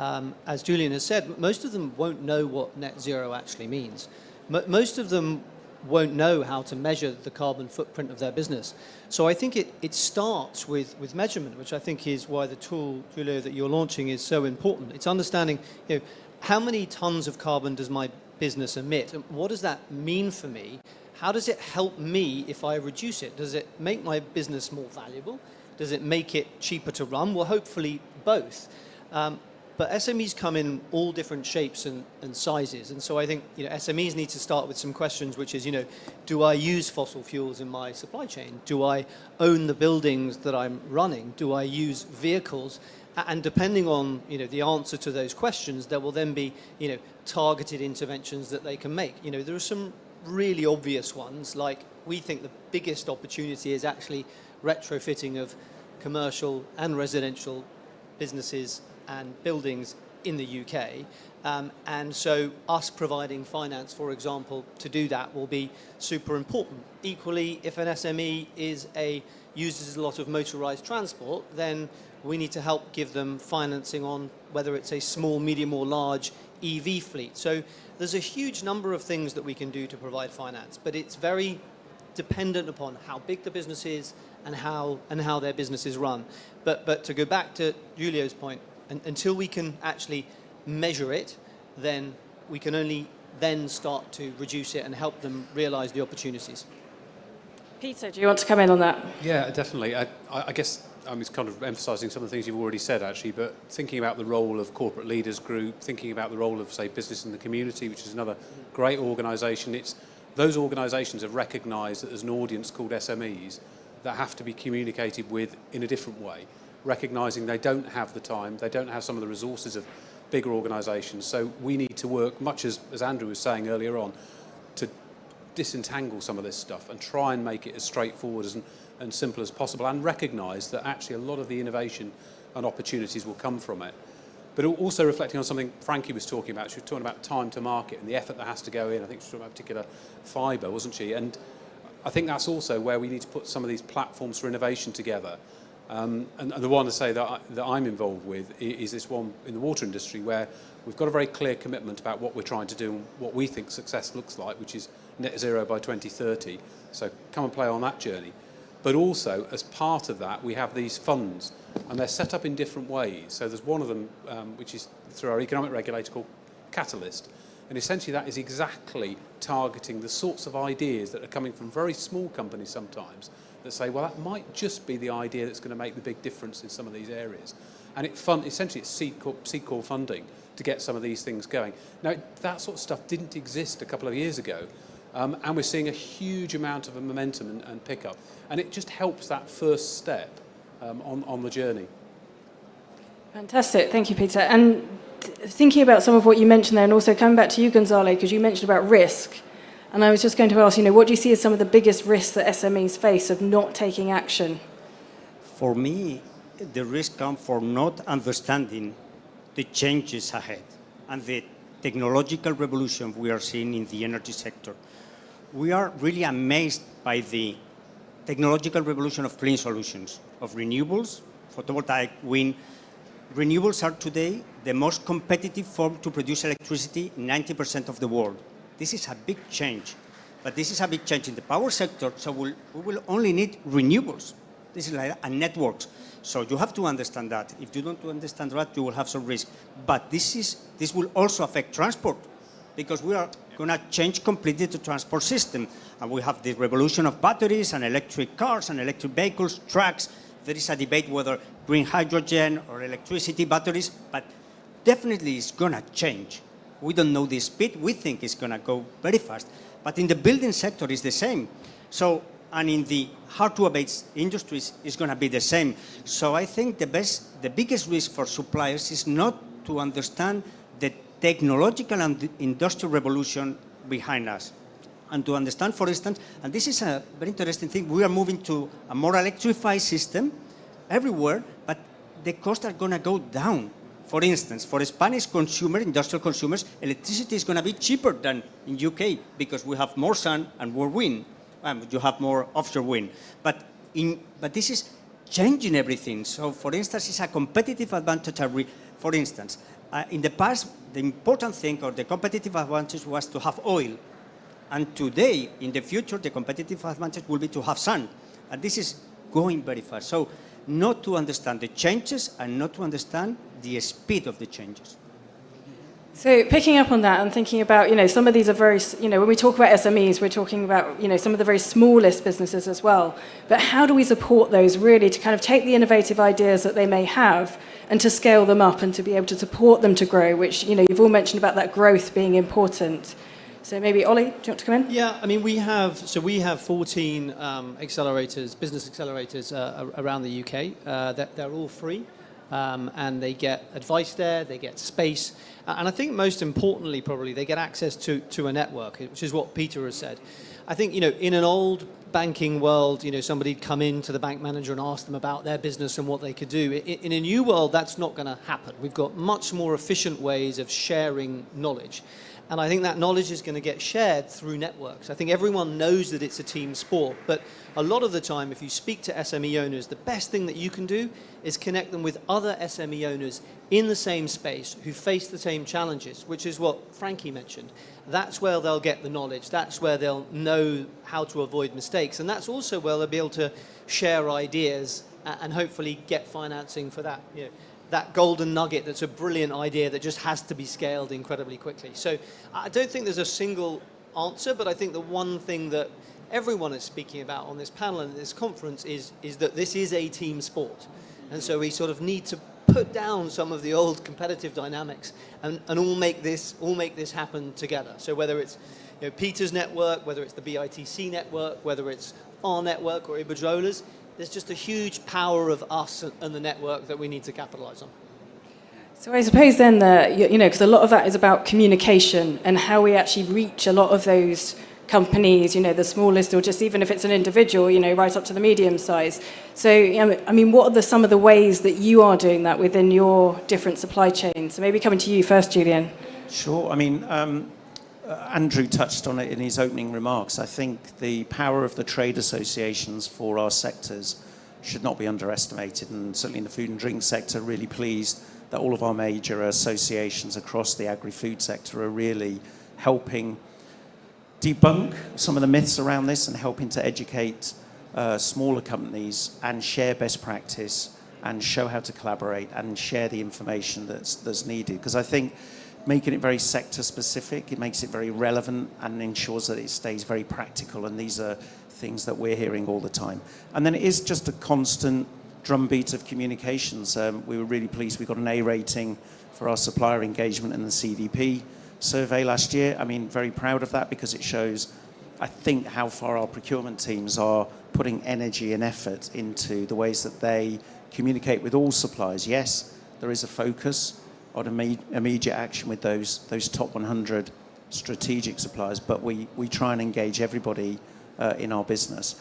um, as Julian has said, most of them won't know what net zero actually means. M most of them won't know how to measure the carbon footprint of their business. So I think it, it starts with, with measurement, which I think is why the tool, Giulio, that you're launching is so important. It's understanding, you know, how many tons of carbon does my business emit? And what does that mean for me? How does it help me if I reduce it? Does it make my business more valuable? Does it make it cheaper to run? Well, hopefully both. Um, but SMEs come in all different shapes and, and, sizes. And so I think you know, SMEs need to start with some questions, which is, you know, do I use fossil fuels in my supply chain? Do I own the buildings that I'm running? Do I use vehicles? And depending on you know, the answer to those questions, there will then be you know, targeted interventions that they can make. You know, there are some really obvious ones, like we think the biggest opportunity is actually retrofitting of commercial and residential businesses and buildings in the UK. Um, and so us providing finance, for example, to do that will be super important. Equally, if an SME is a uses a lot of motorized transport, then we need to help give them financing on whether it's a small, medium or large EV fleet. So there's a huge number of things that we can do to provide finance, but it's very dependent upon how big the business is and how, and how their business is run. But, but to go back to Giulio's point, and, until we can actually measure it, then we can only then start to reduce it and help them realize the opportunities. Peter, do you want to come in on that? Yeah, definitely. I, I guess I mean, it's kind of emphasising some of the things you've already said, actually, but thinking about the role of corporate leaders group, thinking about the role of, say, business in the community, which is another great organisation. It's those organisations have recognised that there's an audience called SMEs that have to be communicated with in a different way, recognising they don't have the time, they don't have some of the resources of bigger organisations. So we need to work, much as, as Andrew was saying earlier on, to disentangle some of this stuff and try and make it as straightforward as, and simple as possible and recognise that actually a lot of the innovation and opportunities will come from it. But also reflecting on something Frankie was talking about. She was talking about time to market and the effort that has to go in. I think she was talking about particular fibre, wasn't she? And I think that's also where we need to put some of these platforms for innovation together. Um, and, and the one to say that, I, that I'm involved with is this one in the water industry where we've got a very clear commitment about what we're trying to do and what we think success looks like, which is net zero by 2030. So come and play on that journey. But also, as part of that, we have these funds, and they're set up in different ways. So there's one of them, um, which is through our economic regulator called Catalyst, and essentially that is exactly targeting the sorts of ideas that are coming from very small companies sometimes that say, well, that might just be the idea that's going to make the big difference in some of these areas. And it fund, essentially it's seed core funding to get some of these things going. Now, that sort of stuff didn't exist a couple of years ago, um, and we're seeing a huge amount of momentum and, and pickup. And it just helps that first step um, on, on the journey. Fantastic, thank you, Peter. And thinking about some of what you mentioned there, and also coming back to you, Gonzalo, because you mentioned about risk. And I was just going to ask, you know, what do you see as some of the biggest risks that SMEs face of not taking action? For me, the risk comes from not understanding the changes ahead and the technological revolution we are seeing in the energy sector. We are really amazed by the technological revolution of clean solutions, of renewables, photovoltaic, wind. Renewables are today the most competitive form to produce electricity in 90% of the world. This is a big change, but this is a big change in the power sector, so we'll, we will only need renewables. This is like a networks. So you have to understand that. If you don't understand that, you will have some risk. But this, is, this will also affect transport because we are going to change completely the transport system. And we have the revolution of batteries and electric cars and electric vehicles, trucks. There is a debate whether green hydrogen or electricity batteries, but definitely it's going to change. We don't know the speed. We think it's going to go very fast. But in the building sector, it's the same. So, and in the hard-to-abate industries, it's going to be the same. So I think the best, the biggest risk for suppliers is not to understand the technological and industrial revolution behind us. And to understand, for instance, and this is a very interesting thing, we are moving to a more electrified system everywhere, but the costs are going to go down. For instance, for Spanish consumer, industrial consumers, electricity is going to be cheaper than in UK because we have more sun and more wind. Um, you have more offshore wind. But, in, but this is changing everything. So for instance, it's a competitive advantage. For instance, uh, in the past, the important thing or the competitive advantage was to have oil. And today, in the future, the competitive advantage will be to have sun. And this is going very fast. So not to understand the changes and not to understand the speed of the changes. So picking up on that and thinking about, you know, some of these are very, you know, when we talk about SMEs, we're talking about, you know, some of the very smallest businesses as well. But how do we support those really to kind of take the innovative ideas that they may have and to scale them up and to be able to support them to grow, which, you know, you've all mentioned about that growth being important. So maybe Ollie, do you want to come in? Yeah, I mean, we have, so we have 14 um, accelerators, business accelerators uh, around the UK. Uh, that they're all free. Um, and they get advice there, they get space, and I think most importantly, probably, they get access to, to a network, which is what Peter has said. I think, you know, in an old banking world, you know, somebody'd come in to the bank manager and ask them about their business and what they could do. In, in a new world, that's not going to happen. We've got much more efficient ways of sharing knowledge. And I think that knowledge is going to get shared through networks. I think everyone knows that it's a team sport, but a lot of the time, if you speak to SME owners, the best thing that you can do is connect them with other SME owners in the same space who face the same challenges, which is what Frankie mentioned. That's where they'll get the knowledge. That's where they'll know how to avoid mistakes. And that's also where they'll be able to share ideas and hopefully get financing for that. You know, that golden nugget that's a brilliant idea that just has to be scaled incredibly quickly. So I don't think there's a single answer, but I think the one thing that everyone is speaking about on this panel and this conference is, is that this is a team sport. And so we sort of need to put down some of the old competitive dynamics and, and all make this all make this happen together. So whether it's you know, Peter's network, whether it's the BITC network, whether it's our network or Iberdrola's, there's just a huge power of us and the network that we need to capitalize on. So I suppose then that, you know, because a lot of that is about communication and how we actually reach a lot of those companies, you know, the smallest or just even if it's an individual, you know, right up to the medium size. So, I mean, what are the, some of the ways that you are doing that within your different supply chains? So maybe coming to you first, Julian. Sure. I mean, um, Andrew touched on it in his opening remarks. I think the power of the trade associations for our sectors should not be underestimated, and certainly in the food and drink sector, really pleased that all of our major associations across the agri-food sector are really helping debunk some of the myths around this and helping to educate uh, smaller companies and share best practice and show how to collaborate and share the information that's, that's needed. Because I think making it very sector specific. It makes it very relevant and ensures that it stays very practical. And these are things that we're hearing all the time. And then it is just a constant drumbeat of communications. Um, we were really pleased we got an A rating for our supplier engagement in the CDP survey last year. I mean, very proud of that because it shows, I think, how far our procurement teams are putting energy and effort into the ways that they communicate with all suppliers. Yes, there is a focus, on immediate action with those, those top 100 strategic suppliers, but we, we try and engage everybody uh, in our business.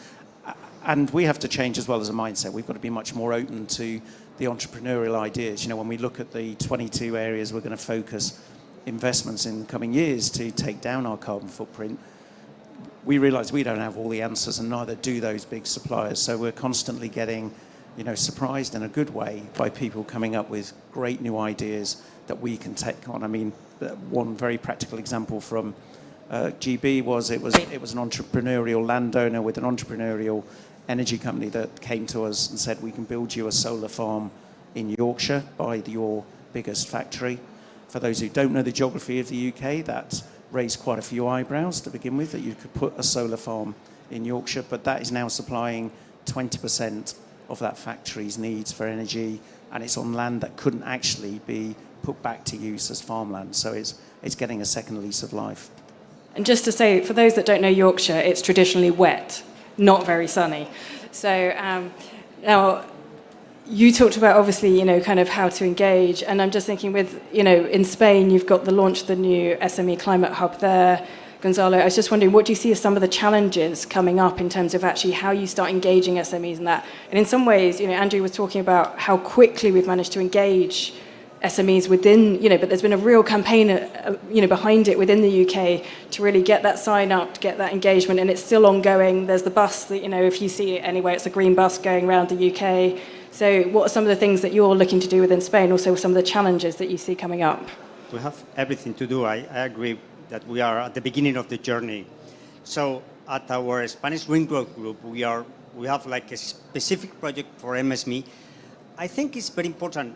And we have to change as well as a mindset. We've got to be much more open to the entrepreneurial ideas. You know, when we look at the 22 areas we're going to focus investments in the coming years to take down our carbon footprint, we realize we don't have all the answers and neither do those big suppliers. So we're constantly getting you know, surprised in a good way by people coming up with great new ideas that we can take on. I mean, one very practical example from uh, GB was it was it was an entrepreneurial landowner with an entrepreneurial energy company that came to us and said we can build you a solar farm in Yorkshire by your biggest factory. For those who don't know the geography of the UK, that raised quite a few eyebrows to begin with that you could put a solar farm in Yorkshire, but that is now supplying 20% of that factory's needs for energy, and it's on land that couldn't actually be put back to use as farmland. So it's, it's getting a second lease of life. And just to say, for those that don't know Yorkshire, it's traditionally wet, not very sunny. So um, now, you talked about obviously, you know, kind of how to engage, and I'm just thinking with, you know, in Spain, you've got the launch of the new SME Climate Hub there. Gonzalo, I was just wondering, what do you see as some of the challenges coming up in terms of actually how you start engaging SMEs in that? And in some ways, you know, Andrew was talking about how quickly we've managed to engage SMEs within, you know, but there's been a real campaign, uh, you know, behind it within the UK to really get that sign up, get that engagement, and it's still ongoing. There's the bus that, you know, if you see it anyway, it's a green bus going around the UK. So what are some of the things that you're looking to do within Spain, also some of the challenges that you see coming up? We have everything to do. I, I agree that we are at the beginning of the journey. So at our Spanish Green Growth Group, we are we have like a specific project for MSME. I think it's very important.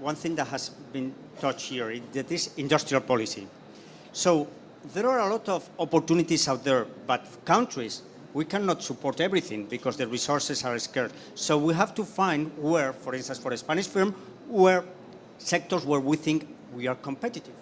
One thing that has been touched here is that is industrial policy. So there are a lot of opportunities out there, but countries, we cannot support everything because the resources are scarce. So we have to find where, for instance, for a Spanish firm, where sectors where we think we are competitive.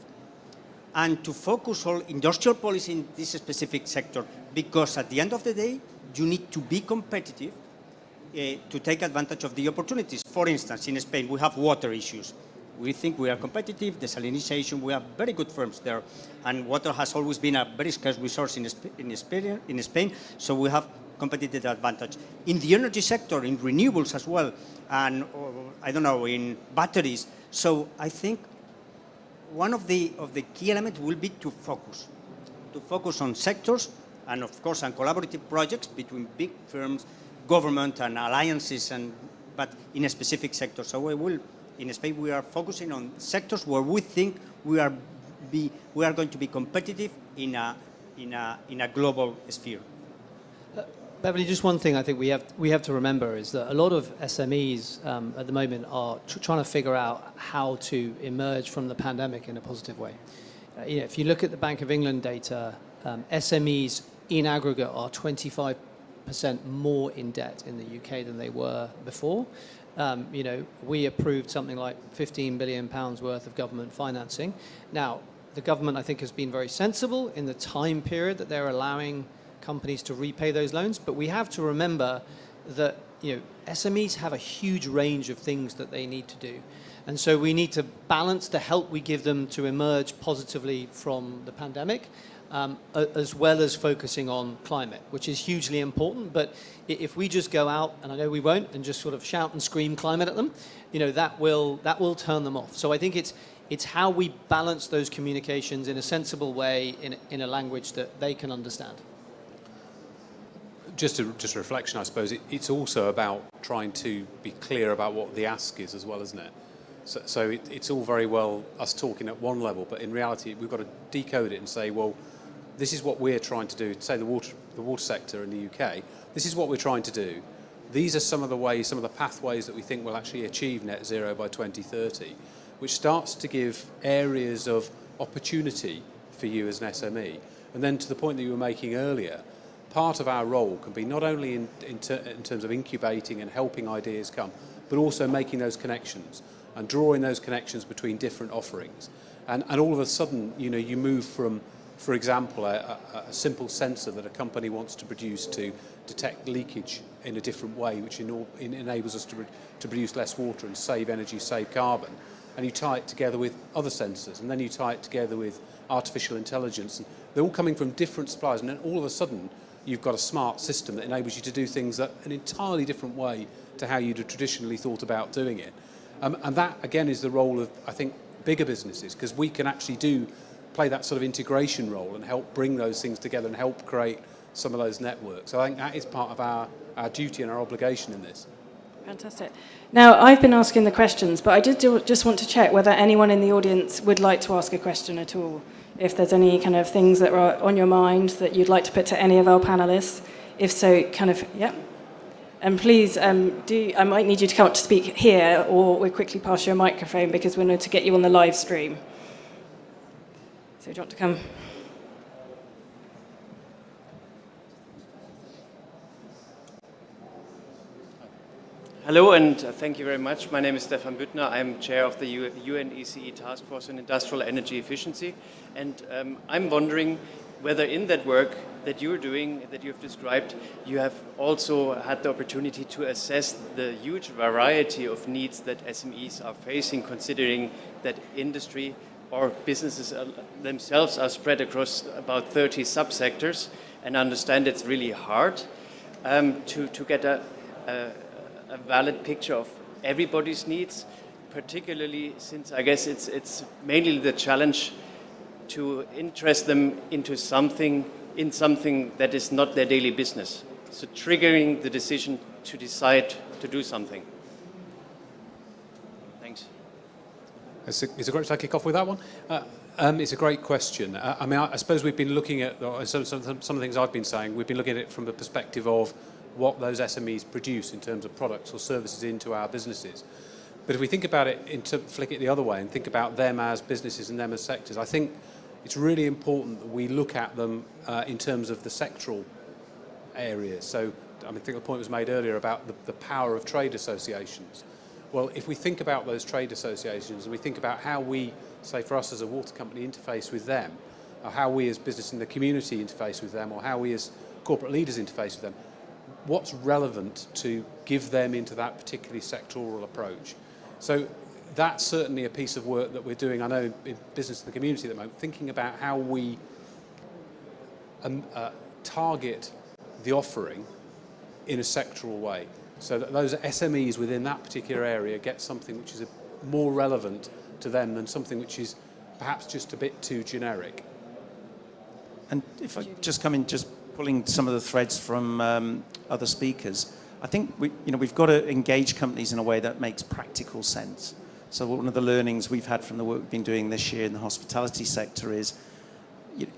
And to focus all industrial policy in this specific sector, because at the end of the day, you need to be competitive uh, to take advantage of the opportunities. For instance, in Spain, we have water issues. We think we are competitive, desalination, we have very good firms there. And water has always been a very scarce resource in, in, Spain, in Spain, so we have competitive advantage. In the energy sector, in renewables as well, and uh, I don't know, in batteries. So I think one of the, of the key elements will be to focus, to focus on sectors and of course on collaborative projects between big firms, government and alliances, and, but in a specific sector. So we will in Spain, we are focusing on sectors where we think we are, be, we are going to be competitive in a, in a, in a global sphere. Beverly, just one thing I think we have, we have to remember is that a lot of SMEs um, at the moment are tr trying to figure out how to emerge from the pandemic in a positive way. Uh, you know, if you look at the Bank of England data, um, SMEs in aggregate are 25% more in debt in the UK than they were before um, you know, we approved something like 15 billion pounds worth of government financing. Now, the government, I think, has been very sensible in the time period that they're allowing companies to repay those loans. But we have to remember that, you know, SMEs have a huge range of things that they need to do. And so we need to balance the help we give them to emerge positively from the pandemic um, as well as focusing on climate, which is hugely important. But if we just go out, and I know we won't, and just sort of shout and scream climate at them, you know, that will, that will turn them off. So I think it's, it's how we balance those communications in a sensible way in, in a language that they can understand. Just a, just a reflection, I suppose, it, it's also about trying to be clear about what the ask is as well, isn't it? So, so it, it's all very well us talking at one level, but in reality, we've got to decode it and say, well, this is what we're trying to do, say the water, the water sector in the UK, this is what we're trying to do. These are some of the ways, some of the pathways that we think will actually achieve net zero by 2030, which starts to give areas of opportunity for you as an SME. And then to the point that you were making earlier, part of our role can be not only in, in, ter in terms of incubating and helping ideas come, but also making those connections and drawing those connections between different offerings. And, and all of a sudden, you know, you move from for example, a, a, a simple sensor that a company wants to produce to detect leakage in a different way, which in, in, enables us to, to produce less water and save energy, save carbon. And you tie it together with other sensors, and then you tie it together with artificial intelligence. And they're all coming from different suppliers, and then all of a sudden, you've got a smart system that enables you to do things that an entirely different way to how you'd have traditionally thought about doing it. Um, and that, again, is the role of, I think, bigger businesses, because we can actually do play that sort of integration role and help bring those things together and help create some of those networks. I think that is part of our, our duty and our obligation in this. Fantastic. Now, I've been asking the questions, but I did do, just want to check whether anyone in the audience would like to ask a question at all. If there's any kind of things that are on your mind that you'd like to put to any of our panelists. If so, kind of, yeah. And please, um, do, I might need you to come up to speak here, or we'll quickly pass you a microphone because we need to get you on the live stream. So do you want to come? Hello and thank you very much. My name is Stefan Büttner. I'm chair of the UNECE Task Force on Industrial Energy Efficiency. And um, I'm wondering whether in that work that you're doing, that you've described, you have also had the opportunity to assess the huge variety of needs that SMEs are facing, considering that industry or businesses themselves are spread across about 30 subsectors and understand it's really hard um, to, to get a, a, a, valid picture of everybody's needs, particularly since I guess it's, it's mainly the challenge to interest them into something, in something that is not their daily business. So triggering the decision to decide to do something. Thanks. it, is it great to kick off with that one? Uh, Um, it's a great question. Uh, I mean, I, I, suppose we've been looking at some, some, some of the things I've been saying. We've been looking at it from the perspective of what those SMEs produce in terms of products or services into our businesses. But if we think about it, into, flick it the other way and think about them as businesses and them as sectors, I think it's really important that we look at them uh, in terms of the sectoral areas. So I, mean, I think the point was made earlier about the, the power of trade associations. Well, if we think about those trade associations and we think about how we, say for us as a water company, interface with them, or how we as business in the community interface with them, or how we as corporate leaders interface with them, what's relevant to give them into that particularly sectoral approach. So that's certainly a piece of work that we're doing, I know, in business in the community at the moment, thinking about how we um, uh, target the offering in a sectoral way. So that those SMEs within that particular area get something which is a, more relevant to them than something which is perhaps just a bit too generic. And if I just come in, just pulling some of the threads from um, other speakers, I think we, you know, we've got to engage companies in a way that makes practical sense. So one of the learnings we've had from the work we've been doing this year in the hospitality sector is you know,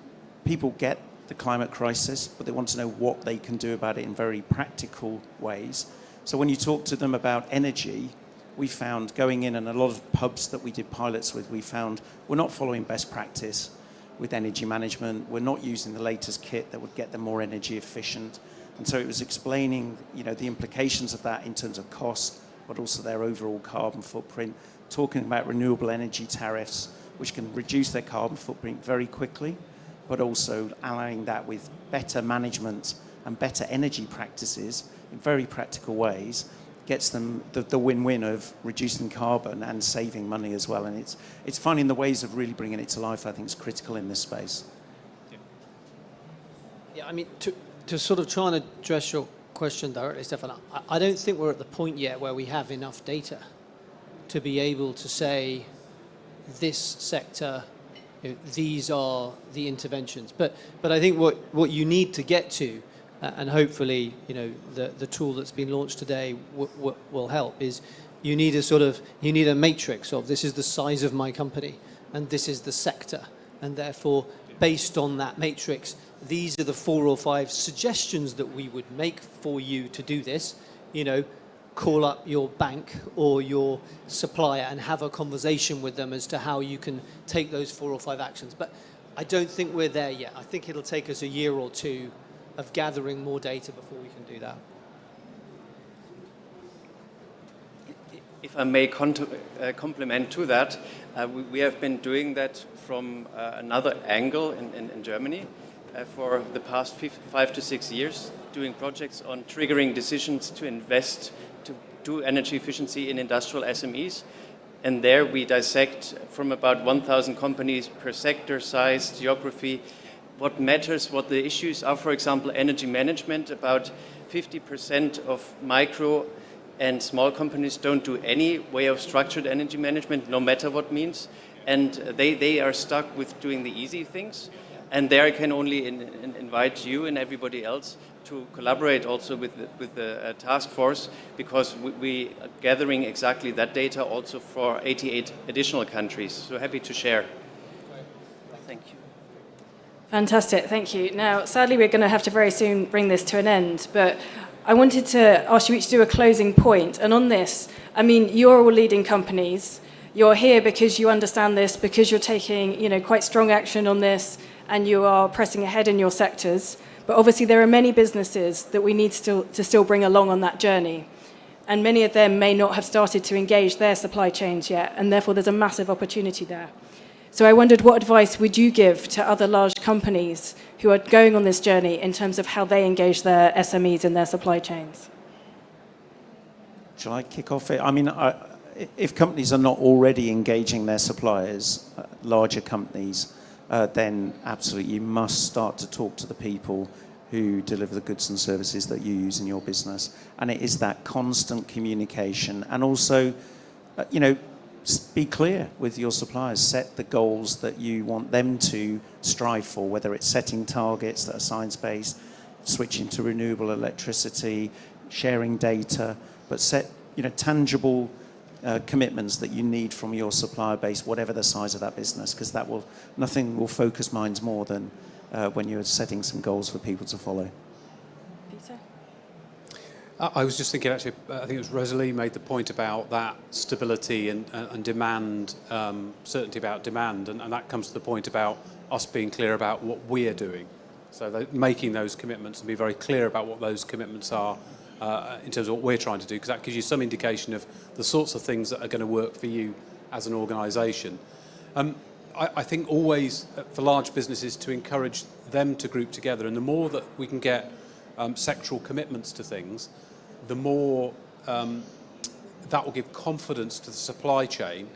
people get the climate crisis, but they want to know what they can do about it in very practical ways. So when you talk to them about energy, we found going in and a lot of pubs that we did pilots with, we found we're not following best practice with energy management. We're not using the latest kit that would get them more energy efficient. And so it was explaining, you know, the implications of that in terms of cost, but also their overall carbon footprint, talking about renewable energy tariffs, which can reduce their carbon footprint very quickly, but also allowing that with better management and better energy practices in very practical ways gets them the, win-win of reducing carbon and saving money as well. And it's, it's finding the ways of really bringing it to life, I think, is critical in this space. Yeah, yeah I mean, to, to sort of try and address your question directly, Stefan, I, I don't think we're at the point yet where we have enough data to be able to say this sector, you know, these are the interventions. But, but I think what, what you need to get to and hopefully, you know, the, the tool that's been launched today will help, is you need a sort of, you need a matrix of this is the size of my company and this is the sector. And therefore, based on that matrix, these are the four or five suggestions that we would make for you to do this. You know, call up your bank or your supplier and have a conversation with them as to how you can take those four or five actions. But I don't think we're there yet. I think it'll take us a year or two of gathering more data before we can do that. If I may uh, complement to that, uh, we, we, have been doing that from uh, another angle in, in, in Germany uh, for the past five to six years, doing projects on triggering decisions to invest to do energy efficiency in industrial SMEs. And there we dissect from about 1,000 companies per sector, size, geography, what matters, what the issues are. For example, energy management, about 50% of micro and small companies don't do any way of structured energy management, no matter what means. And they, they are stuck with doing the easy things. And there I can only in, in invite you and everybody else to collaborate also with the, with the uh, task force because we, we, are gathering exactly that data also for 88 additional countries. So happy to share. Fantastic, thank you. Now, sadly, we're going to have to very soon bring this to an end, but I wanted to ask you each to do a closing point. And on this, I mean, you're all leading companies. You're here because you understand this, because you're taking, you know, quite strong action on this, and you are pressing ahead in your sectors. But obviously, there are many businesses that we need to still bring along on that journey. And many of them may not have started to engage their supply chains yet, and therefore there's a massive opportunity there. So I wondered what advice would you give to other large companies who are going on this journey in terms of how they engage their SMEs in their supply chains? Shall I kick off it? I mean, I, if companies are not already engaging their suppliers, uh, larger companies, uh, then absolutely you must start to talk to the people who deliver the goods and services that you use in your business. And it is that constant communication and also, uh, you know, be clear with your suppliers. Set the goals that you want them to strive for, whether it's setting targets that are science-based, switching to renewable electricity, sharing data, but set you know, tangible uh, commitments that you need from your supplier base, whatever the size of that business, because that will, nothing will focus minds more than uh, when you're setting some goals for people to follow. I was just thinking, actually, I think it was Rosalie made the point about that stability and, and demand, um, certainty about demand, and, and that comes to the point about us being clear about what we're doing. So making those commitments and be very clear about what those commitments are uh, in terms of what we're trying to do, because that gives you some indication of the sorts of things that are going to work for you as an organisation. Um, I, I think always uh, for large businesses to encourage them to group together, and the more that we can get um, sectoral commitments to things, the more um, that will give confidence to the supply chain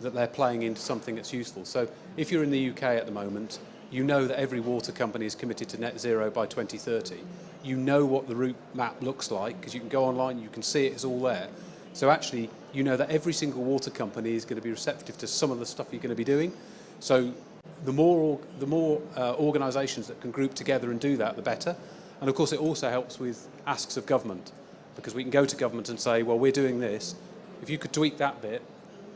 that they're playing into something that's useful. So if you're in the UK at the moment, you know that every water company is committed to net zero by 2030. You know what the route map looks like because you can go online, you can see it, it's all there. So actually, you know that every single water company is going to be receptive to some of the stuff you're going to be doing. So the more, the more uh, organisations that can group together and do that, the better. And of course, it also helps with asks of government because we can go to government and say, well, we're doing this. If you could tweak that bit,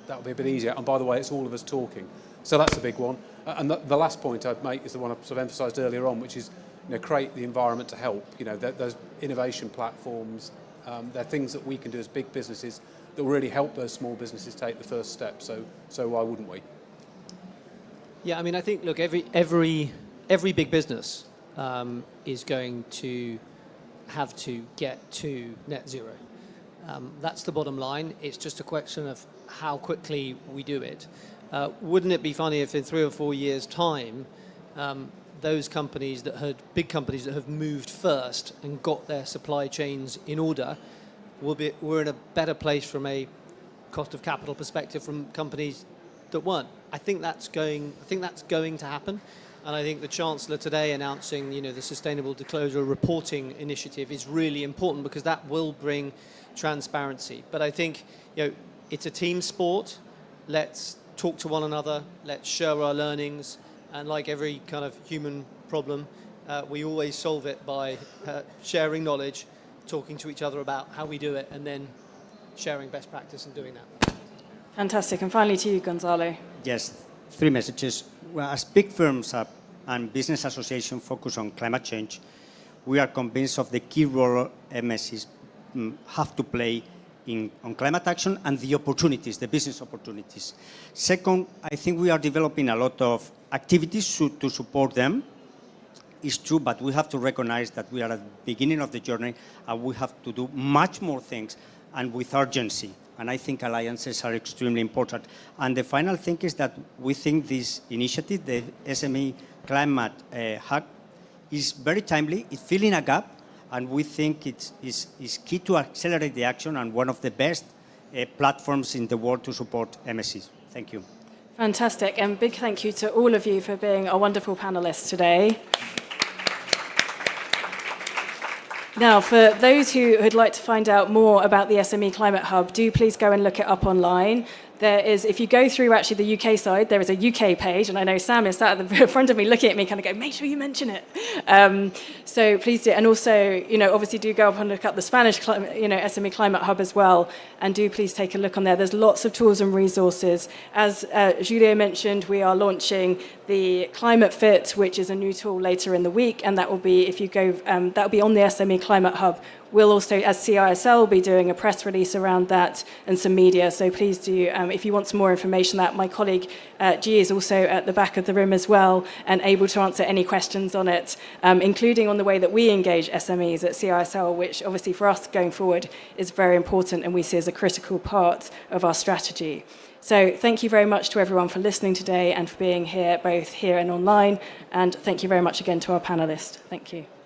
that would be a bit easier. And by the way, it's all of us talking. So that's a big one. And the, the last point I'd make is the one I sort of emphasised earlier on, which is you know, create the environment to help. You know, those innovation platforms, um, they're things that we can do as big businesses that will really help those small businesses take the first step. So, so why wouldn't we? Yeah, I mean, I think, look, every, every, every big business um, is going to have to get to net zero. Um, that's the bottom line. It's just a question of how quickly we do it. Uh, wouldn't it be funny if in three or four years' time, um, those companies that had, big companies that have moved first and got their supply chains in order, will be, we're in a better place from a cost of capital perspective from companies that weren't. I think that's going, I think that's going to happen. And I think the Chancellor today announcing, you know, the Sustainable Disclosure Reporting Initiative is really important because that will bring transparency. But I think, you know, it's a team sport. Let's talk to one another. Let's share our learnings. And like every kind of human problem, uh, we always solve it by uh, sharing knowledge, talking to each other about how we do it, and then sharing best practice and doing that. Fantastic. And finally to you, Gonzalo. Yes, three messages. Well, as big firms and business associations focus on climate change, we are convinced of the key role MSCs mm, have to play in, on climate action and the opportunities, the business opportunities. Second, I think we are developing a lot of activities to, to support them. It's true, but we have to recognize that we are at the beginning of the journey and we have to do much more things and with urgency and I think alliances are extremely important. And the final thing is that we think this initiative, the SME Climate uh, Hub, is very timely, it's filling a gap, and we think it's, it's, key to accelerate the action and one of the best uh, platforms in the world to support MSCs. Thank you. Fantastic, and big thank you to all of you for being a wonderful panelists today. Now, for those who would like to find out more about the SME Climate Hub, do please go and look it up online there is, if you go through actually the UK side, there is a UK page, and I know Sam is sat at the front of me looking at me, kind of go, make sure you mention it. Um, so please do, and also, you know, obviously do go up and look up the Spanish, you know, SME Climate Hub as well, and do please take a look on there. There's lots of tools and resources. As uh, mentioned, we are launching the Climate Fit, which is a new tool later in the week, and that will be, if you go, um, that will be on the SME Climate Hub We'll also, as CISL, be doing a press release around that and some media. So please do, um, if you want some more information that my colleague uh, G is also at the back of the room as well and able to answer any questions on it, um, including on the way that we engage SMEs at CISL, which obviously for us going forward is very important and we see as a critical part of our strategy. So thank you very much to everyone for listening today and for being here, both here and online. And thank you very much again to our panelists. Thank you.